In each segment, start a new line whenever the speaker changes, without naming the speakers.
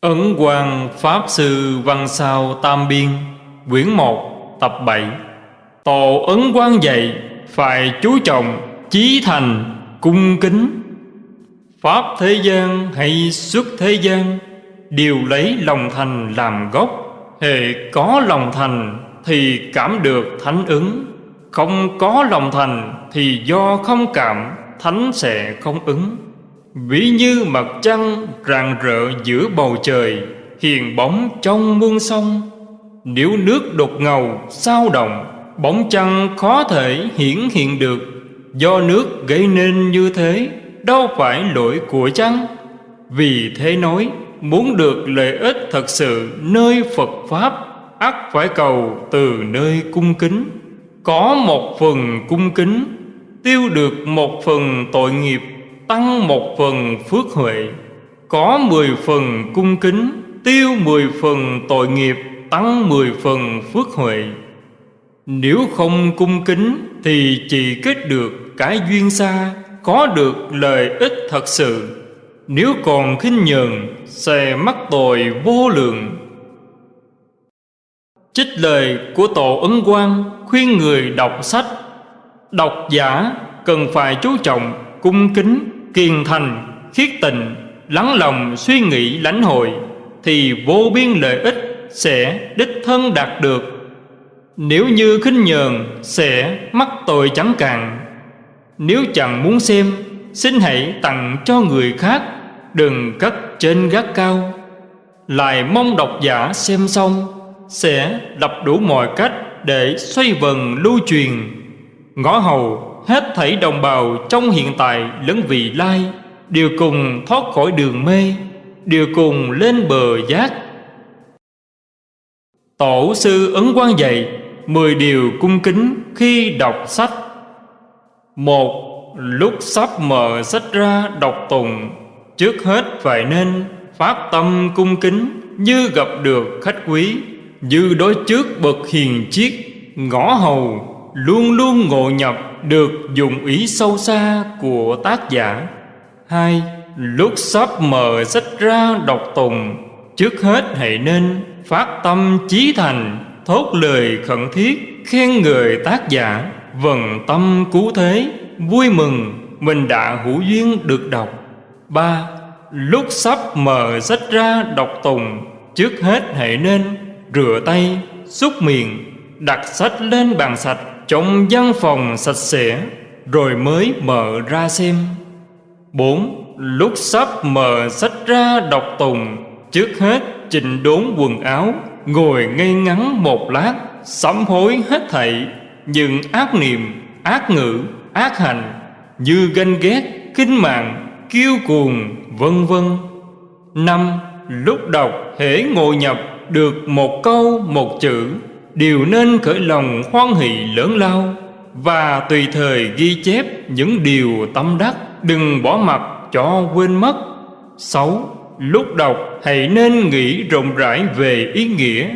Ấn Quang Pháp Sư Văn Sao Tam Biên, Quyển 1 Tập 7 Tổ Ấn Quang dạy, Phải chú trọng, Chí thành, Cung kính. Pháp thế gian hay xuất thế gian, Đều lấy lòng thành làm gốc. Hệ có lòng thành Thì cảm được thánh ứng. Không có lòng thành Thì do không cảm, Thánh sẽ không ứng. Ví như mặt trăng rạng rỡ giữa bầu trời, Hiền bóng trong muôn sông. Nếu nước đột ngầu, sao động, Bóng trăng khó thể hiển hiện được. Do nước gây nên như thế, Đâu phải lỗi của trăng Vì thế nói, Muốn được lợi ích thật sự nơi Phật Pháp, ắt phải cầu từ nơi cung kính. Có một phần cung kính, Tiêu được một phần tội nghiệp tăng một phần phước huệ, có mười phần cung kính, tiêu mười phần tội nghiệp, tăng mười phần phước huệ. Nếu không cung kính thì chỉ kết được cái duyên xa, có được lợi ích thật sự. Nếu còn khinh nhờn, sẽ mắc tội vô lượng. Trích lời của Tổ Ấn Quang khuyên người đọc sách. Độc giả cần phải chú trọng cung kính kiên thành, khiết tịnh, lắng lòng suy nghĩ lãnh hội thì vô biên lợi ích sẽ đích thân đạt được. Nếu như khinh nhờn sẽ mắc tội chẳng cạn. Nếu chẳng muốn xem, xin hãy tặng cho người khác, đừng cất trên gác cao. Lại mong độc giả xem xong sẽ lập đủ mọi cách để xoay vần lưu truyền. Ngõ hầu hết thảy đồng bào trong hiện tại lẫn vị lai, đều cùng thoát khỏi đường mê, đều cùng lên bờ giác. Tổ sư ấn quan dạy mười điều cung kính khi đọc sách. Một, lúc sắp mở sách ra đọc tùng trước hết phải nên phát tâm cung kính như gặp được khách quý, như đối trước bậc hiền chiết ngõ hầu, luôn luôn ngộ nhập được dùng ý sâu xa của tác giả. Hai, lúc sắp mở sách ra đọc tùng trước hết hãy nên phát tâm chí thành, thốt lời khẩn thiết, khen người tác giả. Vần tâm cứu thế, vui mừng, mình đã hữu duyên được đọc. Ba, lúc sắp mở sách ra đọc tùng trước hết hãy nên rửa tay, xúc miệng, đặt sách lên bàn sạch trong văn phòng sạch sẽ, rồi mới mở ra xem. Bốn, lúc sắp mở sách ra đọc tùng, trước hết chỉnh đốn quần áo, ngồi ngây ngắn một lát, sám hối hết thảy. Những ác niệm, ác ngữ, ác hành, như ganh ghét kinh mạng, kiêu cuồng, vân vân. Năm, lúc đọc hễ ngồi nhập được một câu, một chữ đều nên khởi lòng hoan hỷ lớn lao và tùy thời ghi chép những điều tâm đắc, đừng bỏ mặt cho quên mất. Sáu, lúc đọc hãy nên nghĩ rộng rãi về ý nghĩa.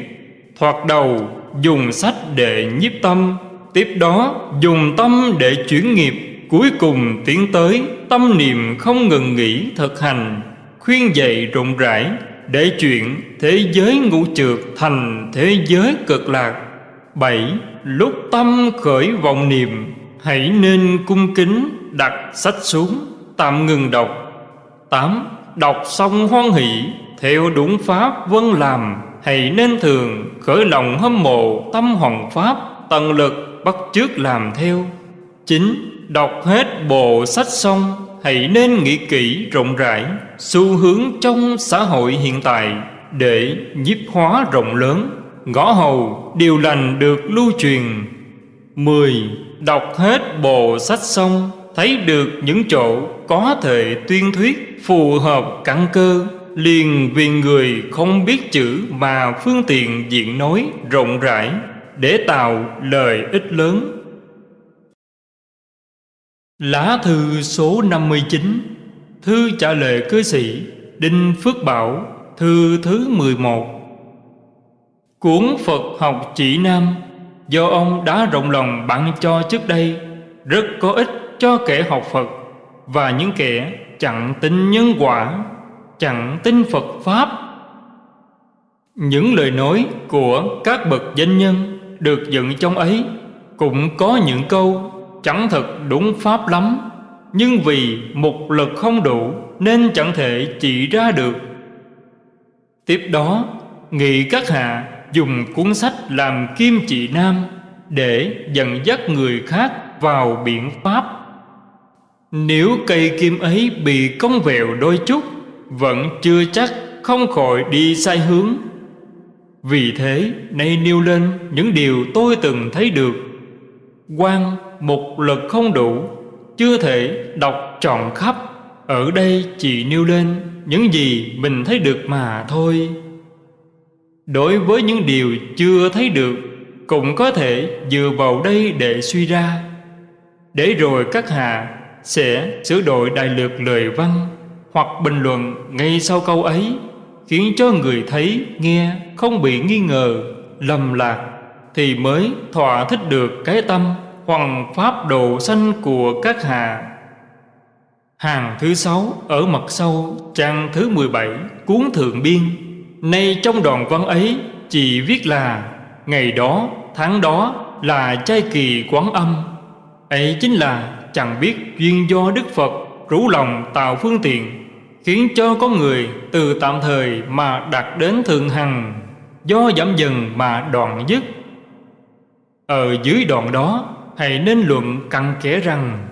Thoạt đầu, dùng sách để nhiếp tâm, tiếp đó dùng tâm để chuyển nghiệp, cuối cùng tiến tới tâm niệm không ngừng nghỉ thực hành, khuyên dạy rộng rãi để chuyện thế giới ngũ trượt thành thế giới cực lạc. Bảy, lúc tâm khởi vọng niệm, hãy nên cung kính đặt sách xuống, tạm ngừng đọc. Tám, đọc xong hoan hỷ, theo đúng pháp vân làm, hãy nên thường khởi lòng hâm mộ tâm hoàng pháp, tận lực bắt chước làm theo. Chín, đọc hết bộ sách xong, hãy nên nghĩ kỹ rộng rãi xu hướng trong xã hội hiện tại để nhiếp hóa rộng lớn, ngõ hầu điều lành được lưu truyền. Mười, Đọc hết bộ sách xong, Thấy được những chỗ có thể tuyên thuyết Phù hợp căn cơ, Liền vì người không biết chữ Mà phương tiện diện nói rộng rãi Để tạo lời ích lớn. Lá thư số 59 Thư trả lời cư sĩ, Đinh Phước Bảo, Thư thứ 11 Cuốn Phật học chỉ Nam, Do ông đã rộng lòng bạn cho trước đây, Rất có ích cho kẻ học Phật Và những kẻ chẳng tin nhân quả, Chẳng tin Phật Pháp. Những lời nói của các bậc danh nhân được dựng trong ấy cũng có những câu chẳng thật đúng pháp lắm nhưng vì một lực không đủ, nên chẳng thể chỉ ra được. Tiếp đó, nghị các hạ dùng cuốn sách làm kim chỉ nam để dẫn dắt người khác vào biện pháp. Nếu cây kim ấy bị cong vẹo đôi chút, vẫn chưa chắc không khỏi đi sai hướng. Vì thế, nay nêu lên những điều tôi từng thấy được. Quan một lực không đủ chưa thể đọc trọn khắp, ở đây chỉ nêu lên những gì mình thấy được mà thôi. Đối với những điều chưa thấy được, cũng có thể dựa vào đây để suy ra. Để rồi các hạ sẽ sửa đổi đại lược lời văn hoặc bình luận ngay sau câu ấy, khiến cho người thấy nghe không bị nghi ngờ, lầm lạc thì mới thỏa thích được cái tâm hoàng pháp độ sanh của các hạ. Hàng thứ sáu, ở mặt sau, trang thứ 17 cuốn thượng biên. Nay trong đoạn văn ấy, chỉ viết là, ngày đó, tháng đó là trai kỳ quán âm. Ấy chính là, chẳng biết duyên do đức phật rủ lòng tạo phương tiện, khiến cho có người từ tạm thời mà đạt đến thượng hằng, do giảm dần mà đoạn dứt. Ở dưới đoạn đó hãy nên luận cặn kẽ rằng,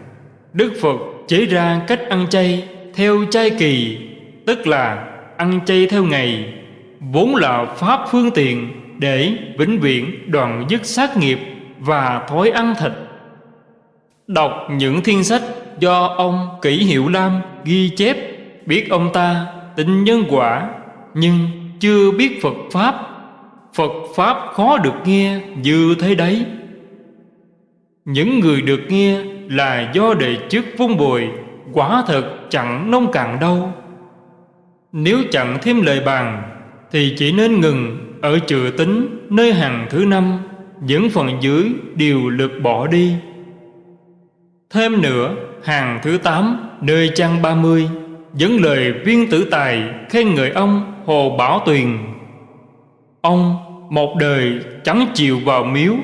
đức phật chế ra cách ăn chay theo chay kỳ, tức là ăn chay theo ngày, vốn là pháp phương tiện để vĩnh viễn đoạn dứt sát nghiệp và thói ăn thịt. Đọc những thiên sách do ông kỷ hiệu lam ghi chép, biết ông ta tin nhân quả, nhưng chưa biết Phật Pháp. Phật Pháp khó được nghe như thế đấy. Những người được nghe là do đệ chức vung bồi Quả thật chẳng nông cạn đâu Nếu chẳng thêm lời bàn Thì chỉ nên ngừng ở chữ tính nơi hàng thứ năm Những phần dưới đều lược bỏ đi Thêm nữa hàng thứ tám nơi trang ba mươi dẫn lời viên tử tài khen người ông Hồ Bảo Tuyền. Ông một đời chẳng chịu vào miếu,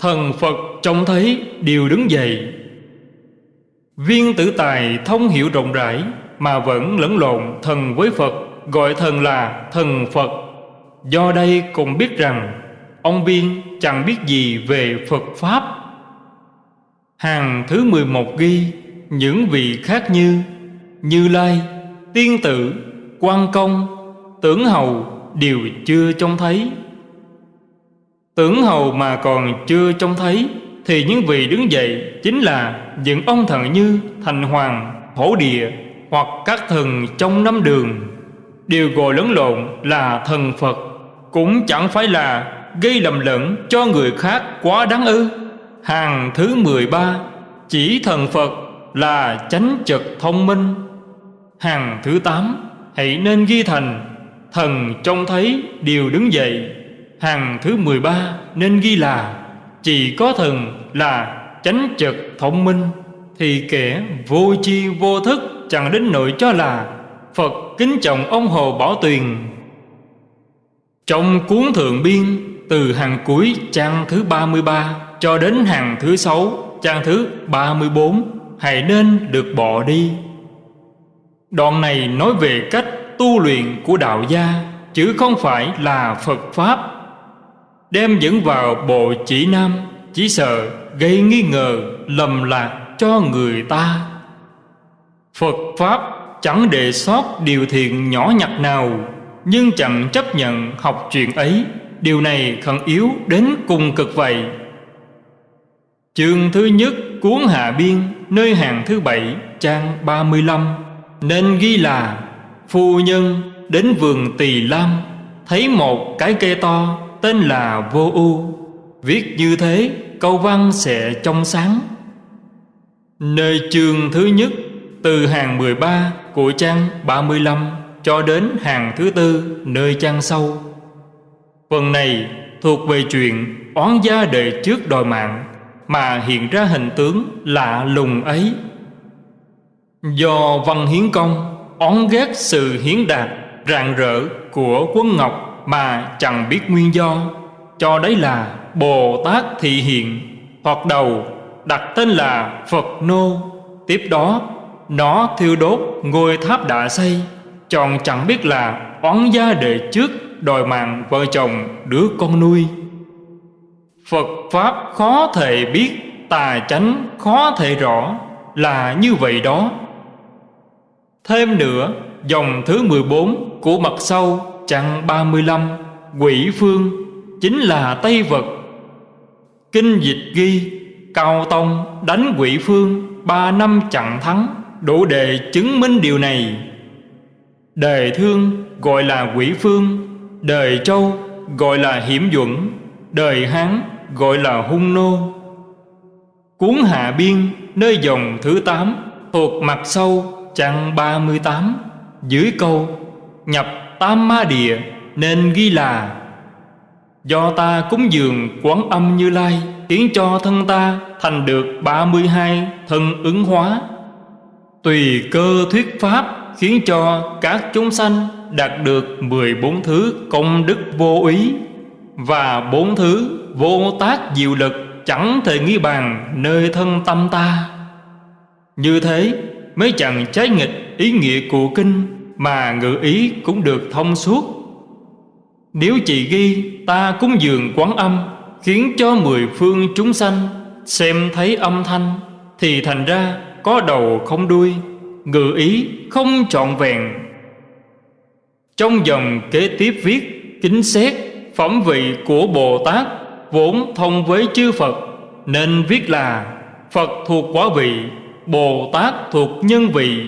thần Phật trông thấy đều đứng dậy. Viên tử tài thông hiểu rộng rãi mà vẫn lẫn lộn thần với Phật, gọi thần là thần Phật. Do đây cũng biết rằng ông Viên chẳng biết gì về Phật Pháp. Hàng thứ 11 ghi những vị khác như như Lai, Tiên Tử, quan Công, Tưởng Hầu đều chưa trông thấy. Tưởng Hầu mà còn chưa trông thấy thì những vị đứng dậy chính là những ông thần như Thành Hoàng, Hổ Địa hoặc các thần trong năm đường. Đều gọi lẫn lộn là thần Phật cũng chẳng phải là gây lầm lẫn cho người khác quá đáng ư. Hàng thứ 13 chỉ thần Phật là chánh trực thông minh. Hàng thứ tám Hãy nên ghi thành Thần trông thấy đều đứng dậy. Hàng thứ mười ba nên ghi là, Chỉ có thần là chánh trực thông minh, Thì kẻ vô chi vô thức Chẳng đến nỗi cho là Phật kính trọng ông Hồ Bảo Tuyền. Trong cuốn thượng biên, Từ hàng cuối trang thứ 33 Cho đến hàng thứ sáu, trang thứ 34 Hãy nên được bỏ đi. Đoạn này nói về cách tu luyện của đạo gia, Chứ không phải là Phật Pháp. Đem dẫn vào bộ chỉ nam, Chỉ sợ gây nghi ngờ, lầm lạc cho người ta. Phật Pháp chẳng đề sót điều thiện nhỏ nhặt nào, Nhưng chẳng chấp nhận học chuyện ấy. Điều này khẩn yếu đến cùng cực vậy. Chương thứ nhất, cuốn Hạ Biên, Nơi hàng thứ bảy, trang 35 nên ghi là, Phu nhân đến vườn Tỳ Lam, Thấy một cái cây to tên là Vô U. Viết như thế, câu văn sẽ trong sáng. Nơi chương thứ nhất, Từ hàng 13 của trang 35 Cho đến hàng thứ tư, nơi trang sau. Phần này thuộc về chuyện oán gia đời trước đòi mạng, Mà hiện ra hình tướng lạ lùng ấy. Do Văn Hiến Công, oán ghét sự hiến đạt, Rạng rỡ của quân Ngọc mà chẳng biết nguyên do, Cho đấy là Bồ Tát Thị Hiện Hoặc đầu đặt tên là Phật Nô, Tiếp đó Nó thiêu đốt ngôi tháp đã xây, Chọn chẳng biết là oán gia đệ trước Đòi mạng vợ chồng đứa con nuôi. Phật Pháp khó thể biết, Tà chánh khó thể rõ, Là như vậy đó. Thêm nữa, Dòng thứ 14 của mặt sau Chặng 35 Quỷ phương, Chính là Tây Vật. Kinh dịch ghi, Cao Tông đánh quỷ phương Ba năm chặn thắng, Đủ để chứng minh điều này. Đời thương gọi là quỷ phương, Đời châu gọi là hiểm duẩn, Đời hán gọi là hung nô. Cuốn hạ biên, nơi dòng thứ 8 Thuộc mặt sâu chặng 38 Dưới câu, Nhập tam ma địa, Nên ghi là, Do ta cúng dường quán âm như lai, Khiến cho thân ta thành được 32 thân ứng hóa. Tùy cơ thuyết pháp Khiến cho các chúng sanh đạt được 14 thứ công đức vô ý Và bốn thứ vô tác diệu lực chẳng thể nghi bàn nơi thân tâm ta. Như thế mới chẳng trái nghịch ý nghĩa của kinh mà ngữ ý cũng được thông suốt. Nếu chỉ ghi ta cúng dường quán âm, Khiến cho mười phương chúng sanh xem thấy âm thanh, Thì thành ra có đầu không đuôi Ngữ ý không trọn vẹn. Trong dòng kế tiếp viết, Kính xét phẩm vị của Bồ Tát Vốn thông với chư Phật, Nên viết là Phật thuộc quả vị, Bồ Tát thuộc nhân vị.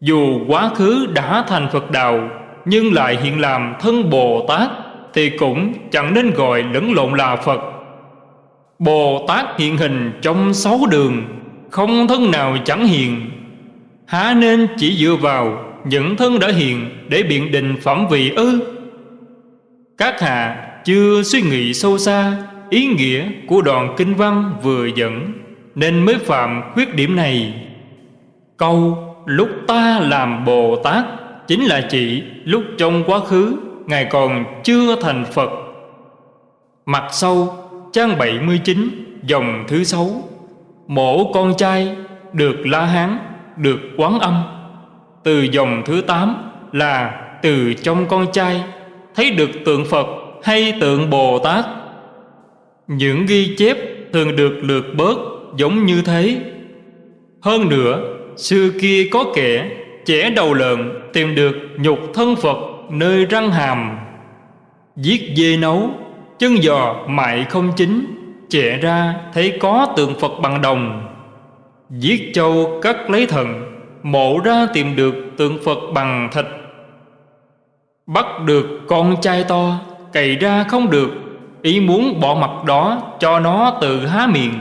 Dù quá khứ đã thành Phật đạo, Nhưng lại hiện làm thân Bồ Tát, Thì cũng chẳng nên gọi lẫn lộn là Phật. Bồ Tát hiện hình trong sáu đường, Không thân nào chẳng hiện. Há nên chỉ dựa vào những thân đã hiện Để biện định phẩm vị ư? Các hạ chưa suy nghĩ sâu xa Ý nghĩa của đoạn kinh văn vừa dẫn, Nên mới phạm khuyết điểm này. Câu lúc ta làm Bồ Tát, Chính là chỉ lúc trong quá khứ, Ngài còn chưa thành Phật. Mặt sau, trang 79 dòng thứ sáu. Mổ con trai, được La Hán, được quán âm. Từ dòng thứ tám là từ trong con trai, Thấy được tượng Phật hay tượng Bồ Tát. Những ghi chép thường được lược bớt giống như thế. Hơn nữa Xưa kia có kẻ Chẻ đầu lợn tìm được nhục thân Phật nơi răng hàm. Giết dê nấu, Chân giò mại không chính Chẻ ra thấy có tượng Phật bằng đồng. Giết châu cắt lấy thần Mộ ra tìm được tượng Phật bằng thịt. Bắt được con trai to, Cày ra không được, Ý muốn bỏ mặt đó cho nó tự há miệng.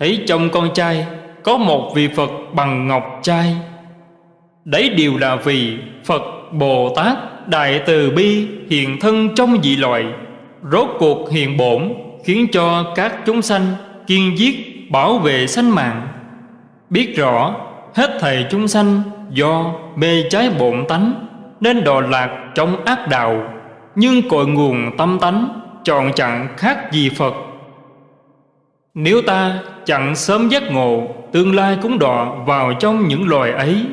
Thấy trong con trai có một vị Phật bằng ngọc trai. Đấy đều là vì Phật Bồ Tát Đại Từ Bi hiện thân trong dị loại, Rốt cuộc hiện bổn, Khiến cho các chúng sanh kiên giết bảo vệ sanh mạng. Biết rõ, hết thầy chúng sanh do mê trái bổn tánh, Nên đò lạc trong ác đạo. Nhưng cội nguồn tâm tánh chọn chặn khác gì Phật. Nếu ta chẳng sớm giác ngộ, Tương lai cũng đọa vào trong những loài ấy.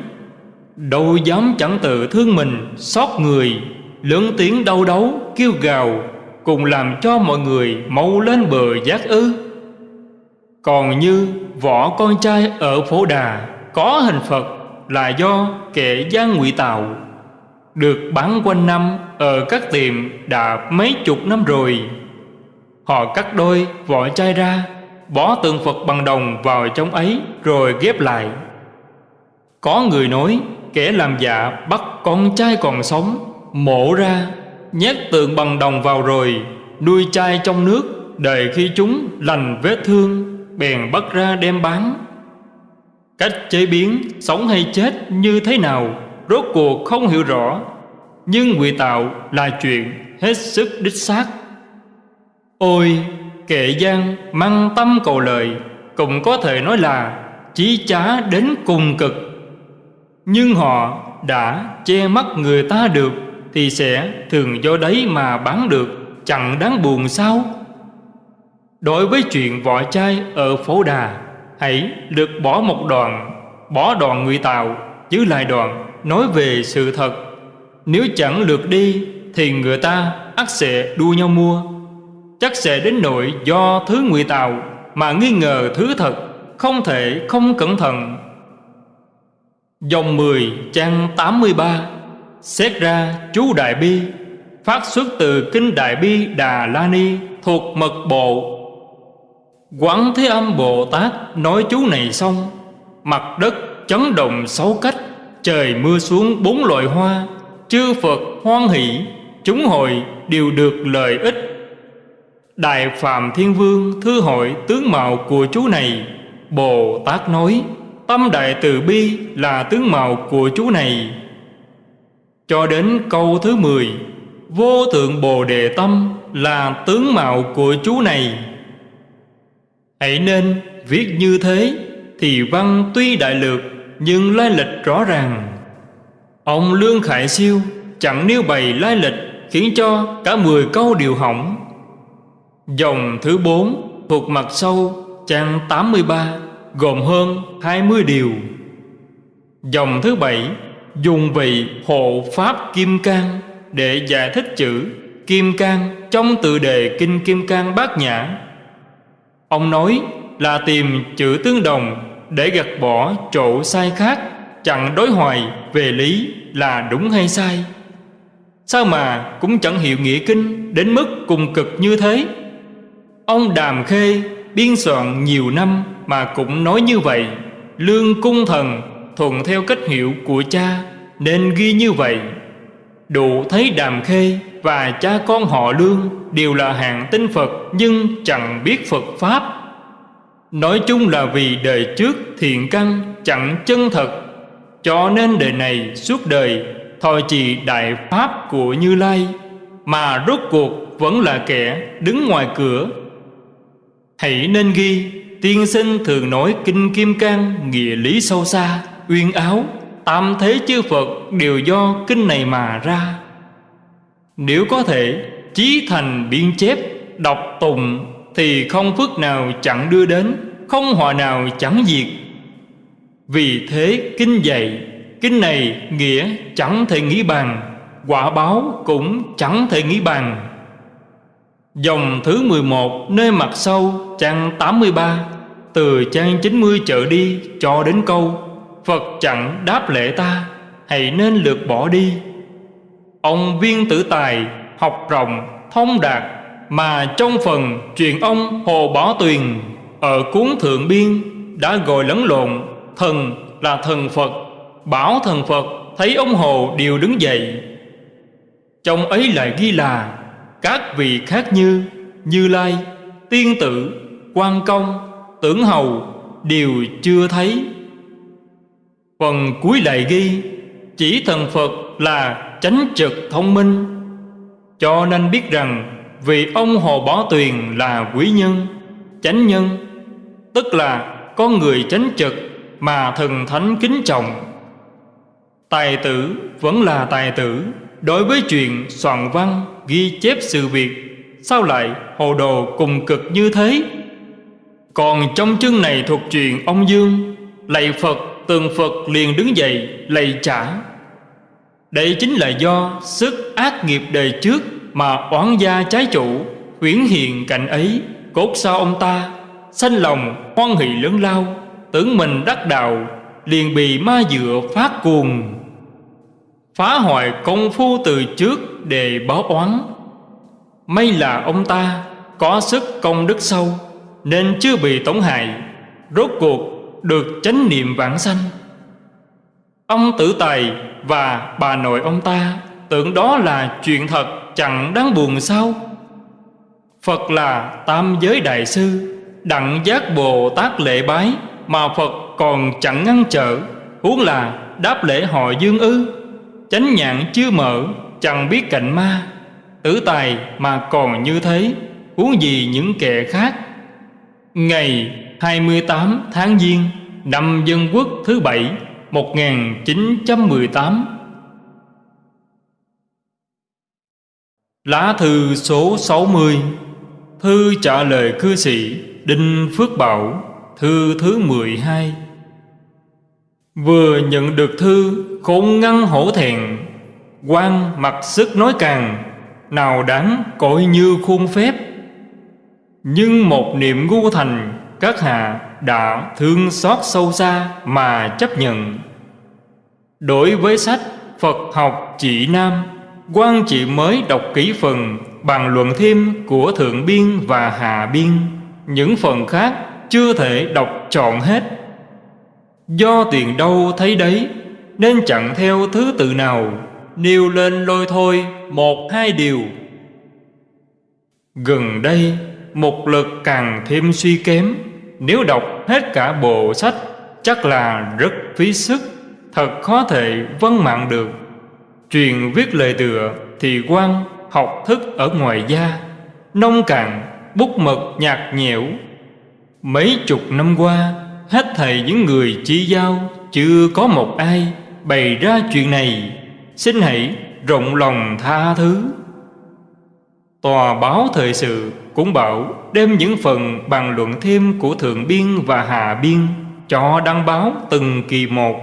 Đâu dám chẳng tự thương mình, xót người, Lớn tiếng đau đấu kêu gào, Cùng làm cho mọi người mau lên bờ giác ư. Còn như võ con trai ở phố đà, Có hình Phật là do kẻ gian ngụy tạo, Được bán quanh năm ở các tiệm đã mấy chục năm rồi. Họ cắt đôi vỏ chai ra Bỏ tượng Phật bằng đồng vào trong ấy, rồi ghép lại. Có người nói, kẻ làm dạ bắt con trai còn sống, Mổ ra, nhét tượng bằng đồng vào rồi, Nuôi chai trong nước, Đợi khi chúng lành vết thương, Bèn bắt ra đem bán. Cách chế biến sống hay chết như thế nào, Rốt cuộc không hiểu rõ, Nhưng ngụy tạo là chuyện hết sức đích xác. Ôi kệ gian mang tâm cầu lợi Cũng có thể nói là chí chá đến cùng cực. Nhưng họ đã che mắt người ta được Thì sẽ thường do đấy mà bán được, Chẳng đáng buồn sao? Đối với chuyện vỏ chai ở phố đà, Hãy được bỏ một đoạn, Bỏ đoạn người Tàu Giữ lại đoạn nói về sự thật. Nếu chẳng lượt đi Thì người ta ắt sẽ đua nhau mua. Chắc sẽ đến nỗi do thứ ngụy tạo Mà nghi ngờ thứ thật, Không thể không cẩn thận. Dòng 10 trang 83 Xét ra chú Đại Bi, Phát xuất từ Kinh Đại Bi Đà La Ni Thuộc mật bộ. Quán Thế Âm Bồ Tát nói chú này xong, Mặt đất chấn động sáu cách, Trời mưa xuống bốn loại hoa, Chư Phật hoan hỷ, Chúng hội đều được lợi ích. Đại Phạm Thiên Vương, thư hội tướng mạo của chú này, Bồ Tát nói, Tâm Đại Từ Bi là tướng mạo của chú này. Cho đến câu thứ 10 Vô thượng Bồ Đề Tâm là tướng mạo của chú này. Hãy nên viết như thế Thì văn tuy đại lược Nhưng lai lịch rõ ràng. Ông Lương Khải Siêu chẳng nêu bày lai lịch Khiến cho cả 10 câu đều hỏng. Dòng thứ 4 thuộc mặt sâu trang 83 Gồm hơn 20 điều. Dòng thứ 7 dùng vị hộ pháp kim cang Để giải thích chữ kim cang trong tự đề Kinh Kim Cang Bát Nhã. Ông nói là tìm chữ tương đồng để gạt bỏ chỗ sai khác, chẳng đối hoài về lý là đúng hay sai. Sao mà cũng chẳng hiểu nghĩa kinh đến mức cùng cực như thế? Ông đàm khê biên soạn nhiều năm mà cũng nói như vậy, lương cung thần thuận theo cách hiểu của cha nên ghi như vậy. Đủ thấy đàm khê và cha con họ lương đều là hạng tinh phật nhưng chẳng biết phật pháp. Nói chung là vì đời trước thiện căn chẳng chân thật, cho nên đời này suốt đời thòi trì đại pháp của như lai, mà rốt cuộc vẫn là kẻ đứng ngoài cửa hãy nên ghi, tiên sinh thường nói kinh kim cang, nghĩa lý sâu xa, uyên áo. Tam thế chư phật đều do kinh này mà ra. Nếu có thể, chí thành biên chép, đọc tùng thì không phước nào chẳng đưa đến, không họa nào chẳng diệt. Vì thế kinh dạy, kinh này nghĩa chẳng thể nghĩ bằng quả báo cũng chẳng thể nghĩ bằng dòng thứ 11 nơi mặt sâu trang 83 từ trang 90 trở đi cho đến câu, Phật chẳng đáp lễ ta, hãy nên lượt bỏ đi. Ông viên tử tài học rộng, thông đạt, mà trong phần truyền ông hồ Bảo tuyền ở cuốn thượng biên đã gọi lẫn lộn, thần là thần phật, bảo thần phật, thấy ông hồ đều đứng dậy. Trong ấy lại ghi là các vị khác như như lai, tiên tử, quan công, tưởng hầu đều chưa thấy. Phần cuối lại ghi, chỉ thần phật là chánh trực thông minh. Cho nên biết rằng vì ông hồ bó tuyền là quý nhân, chánh nhân, tức là con người chánh trực mà thần thánh kính trọng. Tài tử vẫn là tài tử, đối với chuyện soạn văn ghi chép sự việc, sao lại hồ đồ cùng cực như thế? Còn trong chương này thuộc chuyện ông dương, lạy phật, tường phật liền đứng dậy, lạy trả. Đây chính là do sức ác nghiệp đời trước mà oán gia trái chủ huyển hiện cảnh ấy. Cốt sao ông ta, sanh lòng, hoan hỷ lớn lao, tưởng mình đắc đạo, liền bị ma dựa phát cuồng. Phá hoại công phu từ trước để báo oán. May là ông ta có sức công đức sâu, nên chưa bị tổn hại, rốt cuộc được chánh niệm vãng sanh. Ông tử tài và bà nội ông ta tưởng đó là chuyện thật chẳng đáng buồn sao? Phật là tam giới đại sư, đặng giác bồ tát lễ bái mà phật còn chẳng ngăn trở, huống là đáp lễ họ dương ư, chánh nhãn chưa mở chẳng biết cạnh ma, tử tài mà còn như thế, huống gì những kẻ khác. Ngày 28 tháng Giêng, năm Dân Quốc thứ bảy 1918 Lá thư số 60 Thư trả lời cư sĩ Đinh Phước Bảo, Thư thứ 12 Vừa nhận được thư, Khốn ngăn hổ thẹn quan mặc sức nói càng, Nào đáng cội như khuôn phép. Nhưng một niệm ngu thành, Các hạ đã thương xót sâu xa Mà chấp nhận. Đối với sách Phật học chỉ Nam, quan chỉ mới đọc kỹ phần bàn luận thêm của Thượng Biên và Hạ Biên, Những phần khác chưa thể đọc trọn hết. Do tiền đâu thấy đấy, Nên chẳng theo thứ tự nào. Nêu lên lôi thôi một hai điều. Gần đây một lực càng thêm suy kém. Nếu đọc hết cả bộ sách Chắc là rất phí sức Thật khó thể vân mạng được. Truyền viết lời tựa thì quan học thức ở ngoài da Nông cạn, bút mực nhạt nhẽo. Mấy chục năm qua Hết thầy những người chỉ giao Chưa có một ai bày ra chuyện này. Xin hãy rộng lòng tha thứ. Tòa báo thời sự cũng bảo đem những phần bàn luận thêm của Thượng Biên và Hạ Biên cho đăng báo từng kỳ một.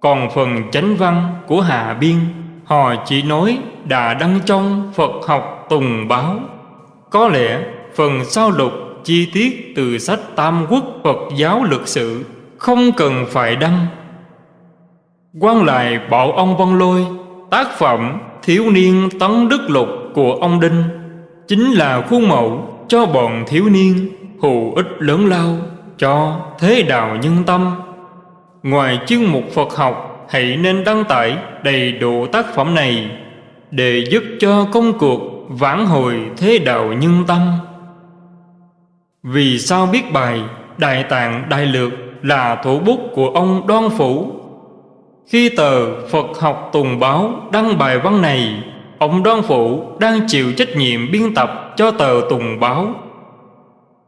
Còn phần chánh văn của Hạ Biên, Họ chỉ nói đã đăng trong Phật học tùng báo. Có lẽ phần sao lục chi tiết từ sách Tam Quốc Phật giáo lực sự Không cần phải đăng quan lại bảo ông Văn Lôi, Tác phẩm Thiếu niên tấn đức lục của ông Đinh Chính là khuôn mẫu cho bọn thiếu niên hù ích lớn lao cho thế đạo nhân tâm Ngoài chương mục Phật học, hãy nên đăng tải đầy đủ tác phẩm này để giúp cho công cuộc vãn hồi thế đạo nhân tâm. Vì sao biết bài Đại Tạng Đại Lược là thủ bút của ông Đoan Phủ? Khi tờ Phật học Tùng Báo đăng bài văn này, ông Đoan Phủ đang chịu trách nhiệm biên tập cho tờ Tùng Báo.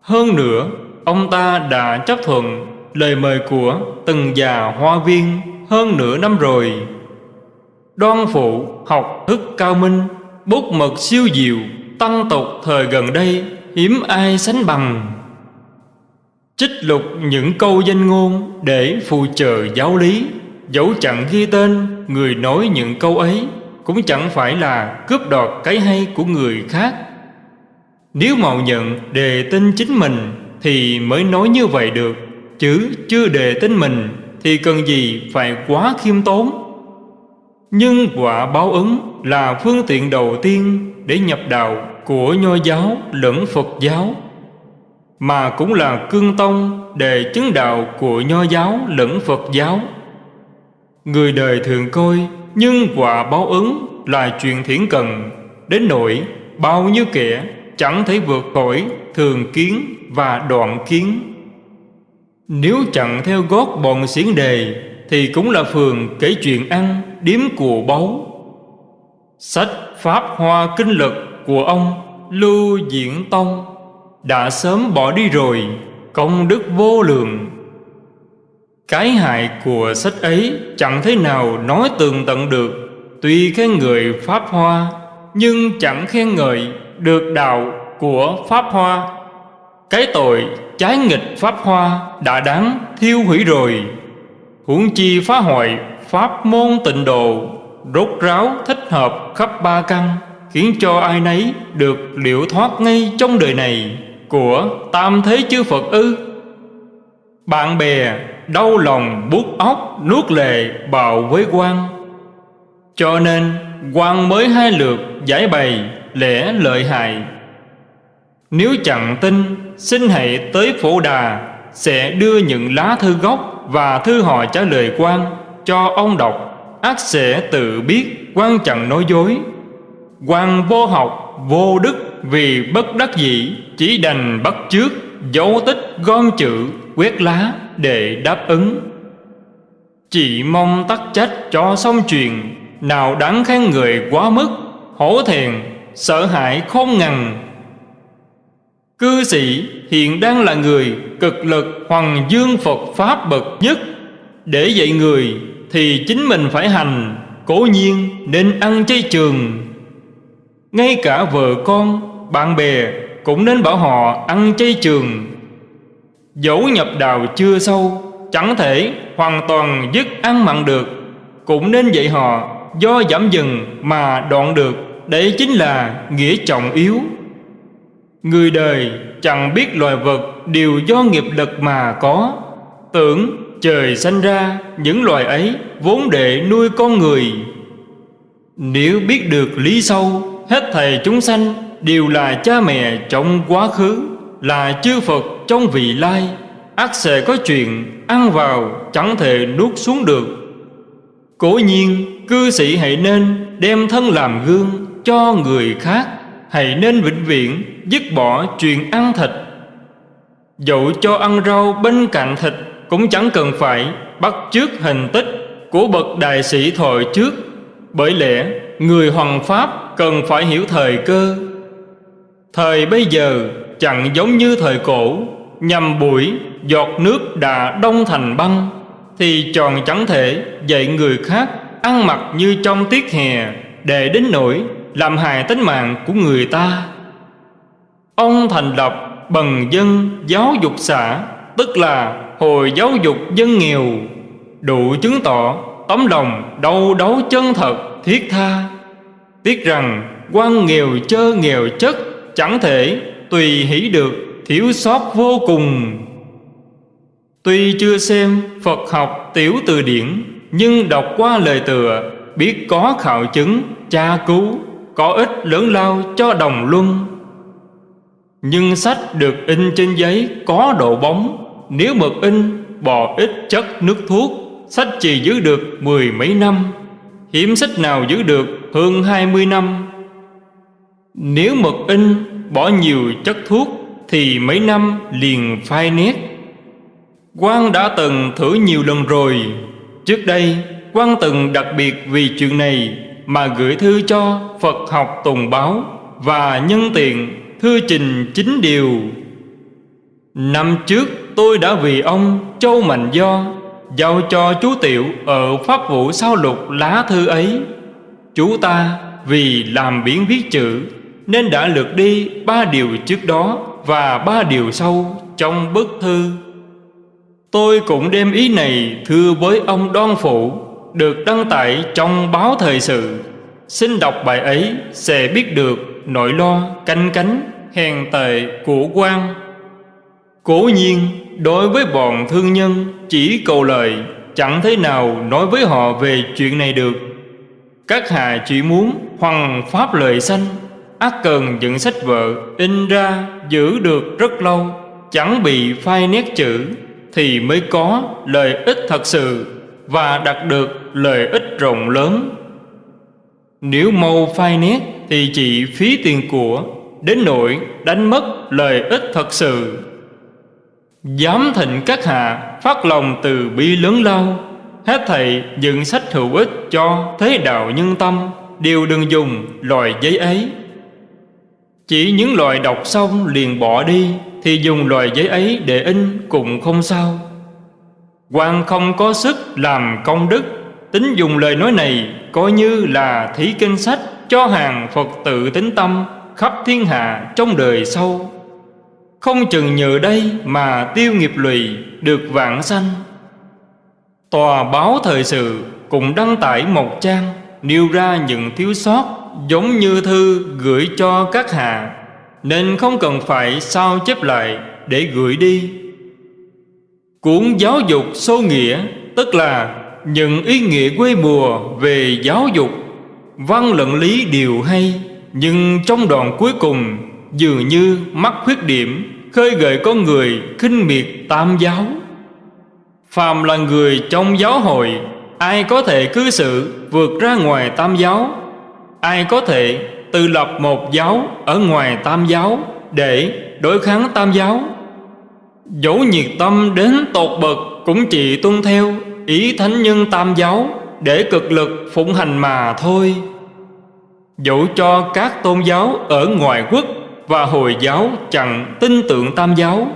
Hơn nữa, ông ta đã chấp thuận lời mời của từng già hoa viên hơn nửa năm rồi. Đoan phụ học thức cao minh Bút mực siêu diệu Tăng tục thời gần đây Hiếm ai sánh bằng. Trích lục những câu danh ngôn Để phù trợ giáo lý. Dẫu chẳng ghi tên, Người nói những câu ấy Cũng chẳng phải là cướp đoạt cái hay của người khác. Nếu mạo nhận đề tin chính mình Thì mới nói như vậy được, Chứ chưa đề tin mình thì cần gì phải quá khiêm tốn. Nhưng quả báo ứng là phương tiện đầu tiên để nhập đạo của nho giáo lẫn phật giáo, mà cũng là cương tông để chứng đạo của nho giáo lẫn phật giáo người đời thường coi, nhưng quả báo ứng là chuyện thiển cần. Đến nỗi, bao nhiêu kẻ chẳng thể vượt khỏi thường kiến và đoạn kiến. Nếu chẳng theo gót bọn xiển đề, Thì cũng là phường kể chuyện ăn, Điếm của báu. Sách Pháp Hoa Kinh Lực của ông Lưu Diễn Tông. Đã sớm bỏ đi rồi, Công đức vô lượng. Cái hại của sách ấy Chẳng thế nào nói tường tận được. Tuy khen người Pháp Hoa, Nhưng chẳng khen ngợi được đạo của Pháp Hoa. Cái tội trái nghịch Pháp Hoa đã đáng thiêu hủy rồi. Huống chi phá hoại Pháp môn tịnh độ, Rốt ráo thích hợp khắp ba căn, Khiến cho ai nấy được liệu thoát ngay trong đời này Của tam thế chư Phật ư? Bạn bè, đau lòng bút óc, nuốt lệ, bào với quan Cho nên quan mới hai lượt giải bày lẽ lợi hại. Nếu chẳng tin, Xin hãy tới phổ đà, Sẽ đưa những lá thư gốc Và thư hỏi trả lời quan Cho ông đọc. Ác sẽ tự biết quan chẳng nói dối. Quan vô học, vô đức Vì bất đắc dĩ, Chỉ đành bắt trước Dấu tích gom chữ Quét lá để đáp ứng. Chỉ mong tắc trách cho xong chuyện Nào đáng khen người quá mức Hổ thẹn Sợ hãi không ngần. Cư sĩ hiện đang là người cực lực hoàng dương Phật Pháp bậc nhất. Để dạy người thì chính mình phải hành Cố nhiên nên ăn chay trường. Ngay cả vợ con, bạn bè cũng nên bảo họ ăn chay trường. Dẫu nhập đạo chưa sâu, Chẳng thể hoàn toàn dứt ăn mặn được. Cũng nên dạy họ Do giảm dần mà đoạn được. Đấy chính là nghĩa trọng yếu. Người đời chẳng biết loài vật Đều do nghiệp lực mà có. Tưởng trời sanh ra, Những loài ấy vốn để nuôi con người. Nếu biết được lý sâu, Hết thầy chúng sanh Đều là cha mẹ trong quá khứ, Là chư Phật trong vị lai. Ác sẽ có chuyện Ăn vào, chẳng thể nuốt xuống được. Cố nhiên, cư sĩ hãy nên Đem thân làm gương cho người khác, Hãy nên vĩnh viễn Dứt bỏ chuyện ăn thịt. Dẫu cho ăn rau bên cạnh thịt Cũng chẳng cần phải bắt chước hình tích Của bậc đại sĩ thời trước. Bởi lẽ, người hoàng pháp Cần phải hiểu thời cơ Thời bây giờ chẳng giống như thời cổ, Nhằm buổi giọt nước đã đông thành băng, Thì tròn chẳng thể dạy người khác Ăn mặc như trong tiết hè Để đến nỗi làm hại tính mạng của người ta. Ông thành lập bần dân giáo dục xã, Tức là hồi giáo dục dân nghèo, Đủ chứng tỏ tấm lòng đau đấu chân thật, thiết tha. Tiếc rằng quan nghèo chơ nghèo chất Chẳng thể tùy hỷ được thiếu sót vô cùng. Tuy chưa xem Phật học tiểu từ điển Nhưng đọc qua lời tựa Biết có khảo chứng, tra cứu Có ích lớn lao cho đồng luân. Nhưng sách được in trên giấy có độ bóng Nếu mực in bỏ ít chất nước thuốc Sách chỉ giữ được mười mấy năm. Hiếm sách nào giữ được hơn hai mươi năm. Nếu mực in bỏ nhiều chất thuốc Thì mấy năm liền phai nét. Quan đã từng thử nhiều lần rồi. Trước đây quan từng đặc biệt vì chuyện này Mà gửi thư cho Phật học Tùng Báo Và nhân tiện thư trình chính điều. Năm trước, tôi đã vì ông Châu Mạnh Do Giao cho chú Tiểu ở Pháp vụ sao lục lá thư ấy. Chú ta vì làm biến viết chữ nên đã lượt đi ba điều trước đó Và ba điều sau trong bức thư. Tôi cũng đem ý này thưa với ông Đoan Phụ, Được đăng tải trong báo thời sự. Xin đọc bài ấy, sẽ biết được nỗi lo canh cánh, hèn tệ của quan. Cố nhiên, đối với bọn thương nhân, chỉ cầu lời, Chẳng thế nào nói với họ về chuyện này được. Các hạ chỉ muốn hoằng pháp lời sanh ác cần dựng sách vợ in ra giữ được rất lâu Chẳng bị phai nét chữ thì mới có lợi ích thật sự và đạt được lợi ích rộng lớn. Nếu mâu phai nét thì chỉ phí tiền của, đến nỗi đánh mất lợi ích thật sự. Dám thịnh các hạ phát lòng từ bi lớn lao, hết thầy dựng sách hữu ích cho thế đạo nhân tâm, đều đừng dùng loại giấy ấy. Chỉ những loại đọc xong liền bỏ đi, thì dùng loài giấy ấy để in cũng không sao. Quan không có sức làm công đức, Tính dùng lời nói này Coi như là thí kinh sách Cho hàng Phật tự tính tâm Khắp thiên hạ trong đời sau. Không chừng nhờ đây Mà tiêu nghiệp lụy Được vạn sanh. Tòa báo thời sự Cũng đăng tải một trang Nêu ra những thiếu sót Giống như thư gửi cho các hạ, nên không cần phải sao chép lại để gửi đi. Cuốn giáo dục sâu nghĩa, Tức là những ý nghĩa quê mùa về giáo dục, Văn luận lý đều hay, Nhưng trong đoạn cuối cùng, Dường như mắc khuyết điểm, Khơi gợi con người khinh miệt tam giáo. Phàm là người trong giáo hội, Ai có thể cư xử vượt ra ngoài tam giáo? Ai có thể tự lập một giáo ở ngoài tam giáo để đối kháng tam giáo? Dẫu nhiệt tâm đến tột bậc cũng chỉ tuân theo ý thánh nhân tam giáo để cực lực phụng hành mà thôi. Dẫu cho các tôn giáo ở ngoài quốc và hồi giáo chẳng tin tưởng tam giáo,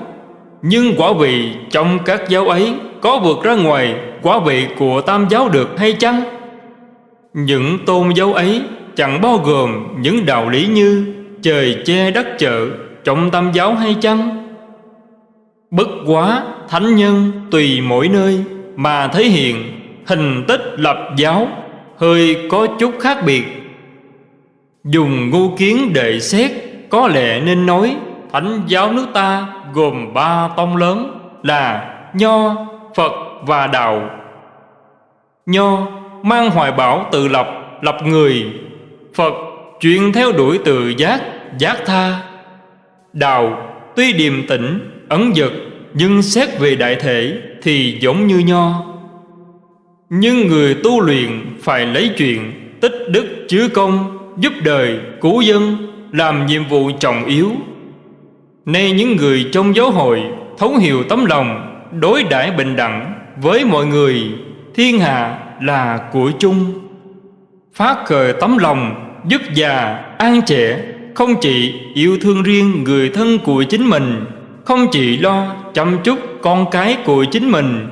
nhưng quả vị trong các giáo ấy có vượt ra ngoài quả vị của tam giáo được hay chăng? Những tôn giáo ấy chẳng bao gồm những đạo lý như trời che đất chợ, trọng tam giáo hay chăng? Bất quá thánh nhân tùy mỗi nơi mà thể hiện hình tích lập giáo hơi có chút khác biệt. Dùng ngu kiến để xét có lẽ nên nói thánh giáo nước ta gồm ba tông lớn là Nho, Phật và Đạo. Nho mang hoài bảo tự lập, lập người. Phật chuyên theo đuổi từ giác, giác tha. Đạo tuy điềm tĩnh, ấn dật nhưng xét về đại thể thì giống như Nho. Nhưng người tu luyện phải lấy chuyện tích đức chứa công, giúp đời, cứu dân làm nhiệm vụ trọng yếu. Nay những người trong giáo hội thấu hiểu tấm lòng, đối đãi bình đẳng với mọi người, thiên hạ là của chung. Phát khởi tấm lòng giúp già, an trẻ, không chỉ yêu thương riêng người thân của chính mình, không chỉ lo chăm chút con cái của chính mình.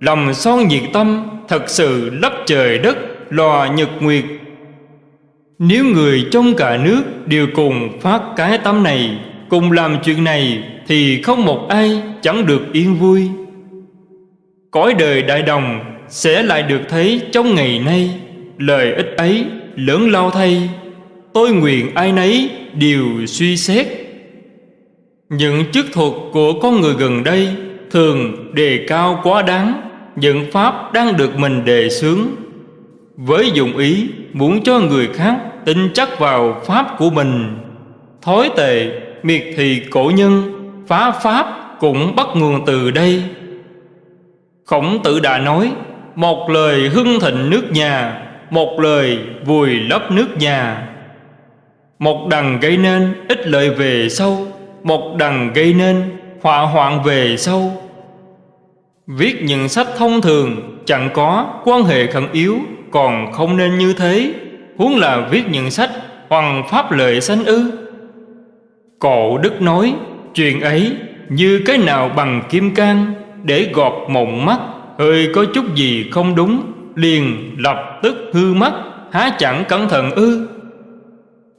Lòng son nhiệt tâm thật sự lấp trời đất, lò nhật nguyệt. Nếu người trong cả nước đều cùng phát cái tâm này, cùng làm chuyện này, thì không một ai chẳng được yên vui. Cõi đời đại đồng sẽ lại được thấy trong ngày nay lời ích ấy, lớn lao thay. Tôi nguyện ai nấy đều suy xét. Những chức thuật của con người gần đây thường đề cao quá đáng. Những pháp đang được mình đề xướng. Với dụng ý muốn cho người khác tin chắc vào pháp của mình, thói tệ, miệt thị cổ nhân, phá pháp cũng bắt nguồn từ đây. Khổng tử đã nói, một lời hưng thịnh nước nhà một lời vùi lấp nước nhà. Một đằng gây nên ít lợi về sau, Một đằng gây nên họa hoạn về sau. Viết những sách thông thường, chẳng có quan hệ khẩn yếu, Còn không nên như thế. Huống là viết những sách hoàng pháp lợi sanh ư. Cổ Đức nói, Chuyện ấy như cái nào bằng kim cang Để gọt mộng mắt, Hơi có chút gì không đúng. Liền lập tức hư mất, Há chẳng cẩn thận ư?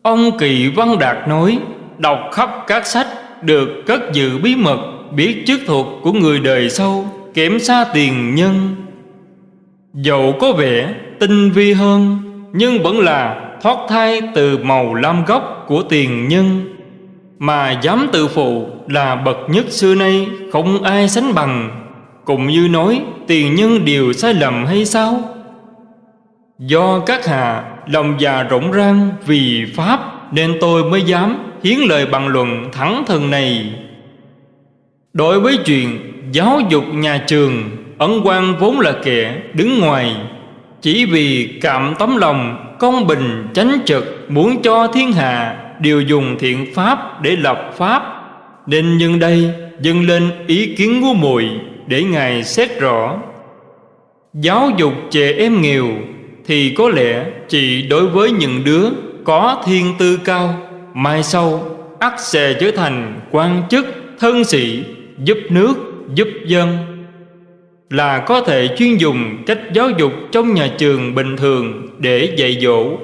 Ông Kỳ Văn Đạt nói, Đọc khắp các sách Được cất giữ bí mật, Biết chức thuật của người đời sau, Kém xa tiền nhân. Dẫu có vẻ tinh vi hơn, Nhưng vẫn là thoát thai từ màu lam gốc của tiền nhân. Mà dám tự phụ là bậc nhất xưa nay, Không ai sánh bằng cũng như nói, tiền nhân đều sai lầm hay sao? Do các hạ lòng già rộng rang vì Pháp, Nên tôi mới dám hiến lời bằng luận thẳng thừng này. Đối với chuyện giáo dục nhà trường, Ấn quan vốn là kẻ đứng ngoài. Chỉ vì cảm tấm lòng, công bình, chánh trực Muốn cho thiên hạ đều dùng thiện pháp để lập pháp, Nên nhân đây dâng lên ý kiến của muội để Ngài xét rõ. Giáo dục trẻ em nghèo Thì có lẽ chỉ đối với những đứa có thiên tư cao Mai sau ắt sẽ trở thành quan chức, thân sĩ Giúp nước, giúp dân. Là có thể chuyên dùng cách giáo dục trong nhà trường bình thường để dạy dỗ.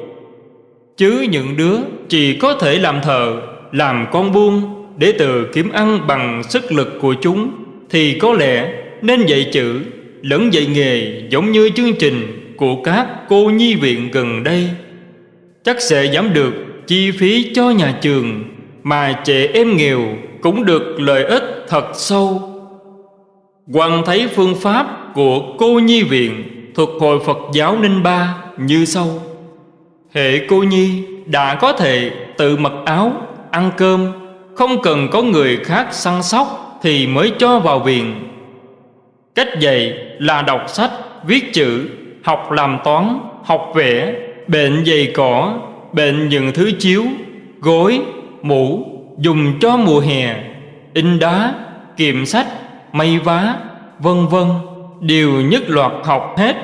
Chứ những đứa chỉ có thể làm thợ, làm con buôn Để tự kiếm ăn bằng sức lực của chúng thì có lẽ nên dạy chữ lẫn dạy nghề giống như chương trình của các cô nhi viện gần đây. Chắc sẽ giảm được chi phí cho nhà trường mà trẻ em nghèo cũng được lợi ích thật sâu. Quan thấy phương pháp của cô nhi viện thuộc hội Phật giáo Ninh Ba như sau. Hệ cô nhi đã có thể tự mặc áo, ăn cơm Không cần có người khác săn sóc thì mới cho vào viện Cách dạy là đọc sách, viết chữ, học làm toán, học vẽ, bệnh giày cỏ, bệnh những thứ chiếu, gối, mũ, dùng cho mùa hè, in đá, kiệm sách, may vá, vân vân đều nhất loạt học hết.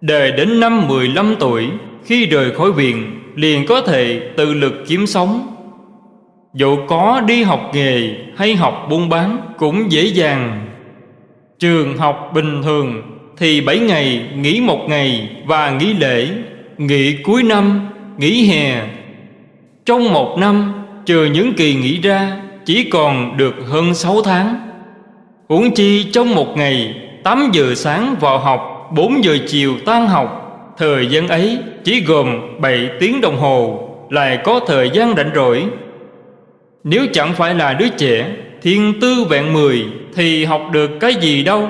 Đời đến năm 15 tuổi, khi rời khỏi viện, liền có thể tự lực kiếm sống Dẫu có đi học nghề hay học buôn bán cũng dễ dàng. Trường học bình thường thì 7 ngày nghỉ một ngày và nghỉ lễ, Nghỉ cuối năm, Nghỉ hè. Trong một năm, Trừ những kỳ nghỉ ra, Chỉ còn được hơn 6 tháng. Huống chi trong một ngày 8 giờ sáng vào học 4 giờ chiều tan học, Thời gian ấy chỉ gồm 7 tiếng đồng hồ, Lại có thời gian rảnh rỗi. Nếu chẳng phải là đứa trẻ, Thiên tư vẹn mười Thì học được cái gì đâu?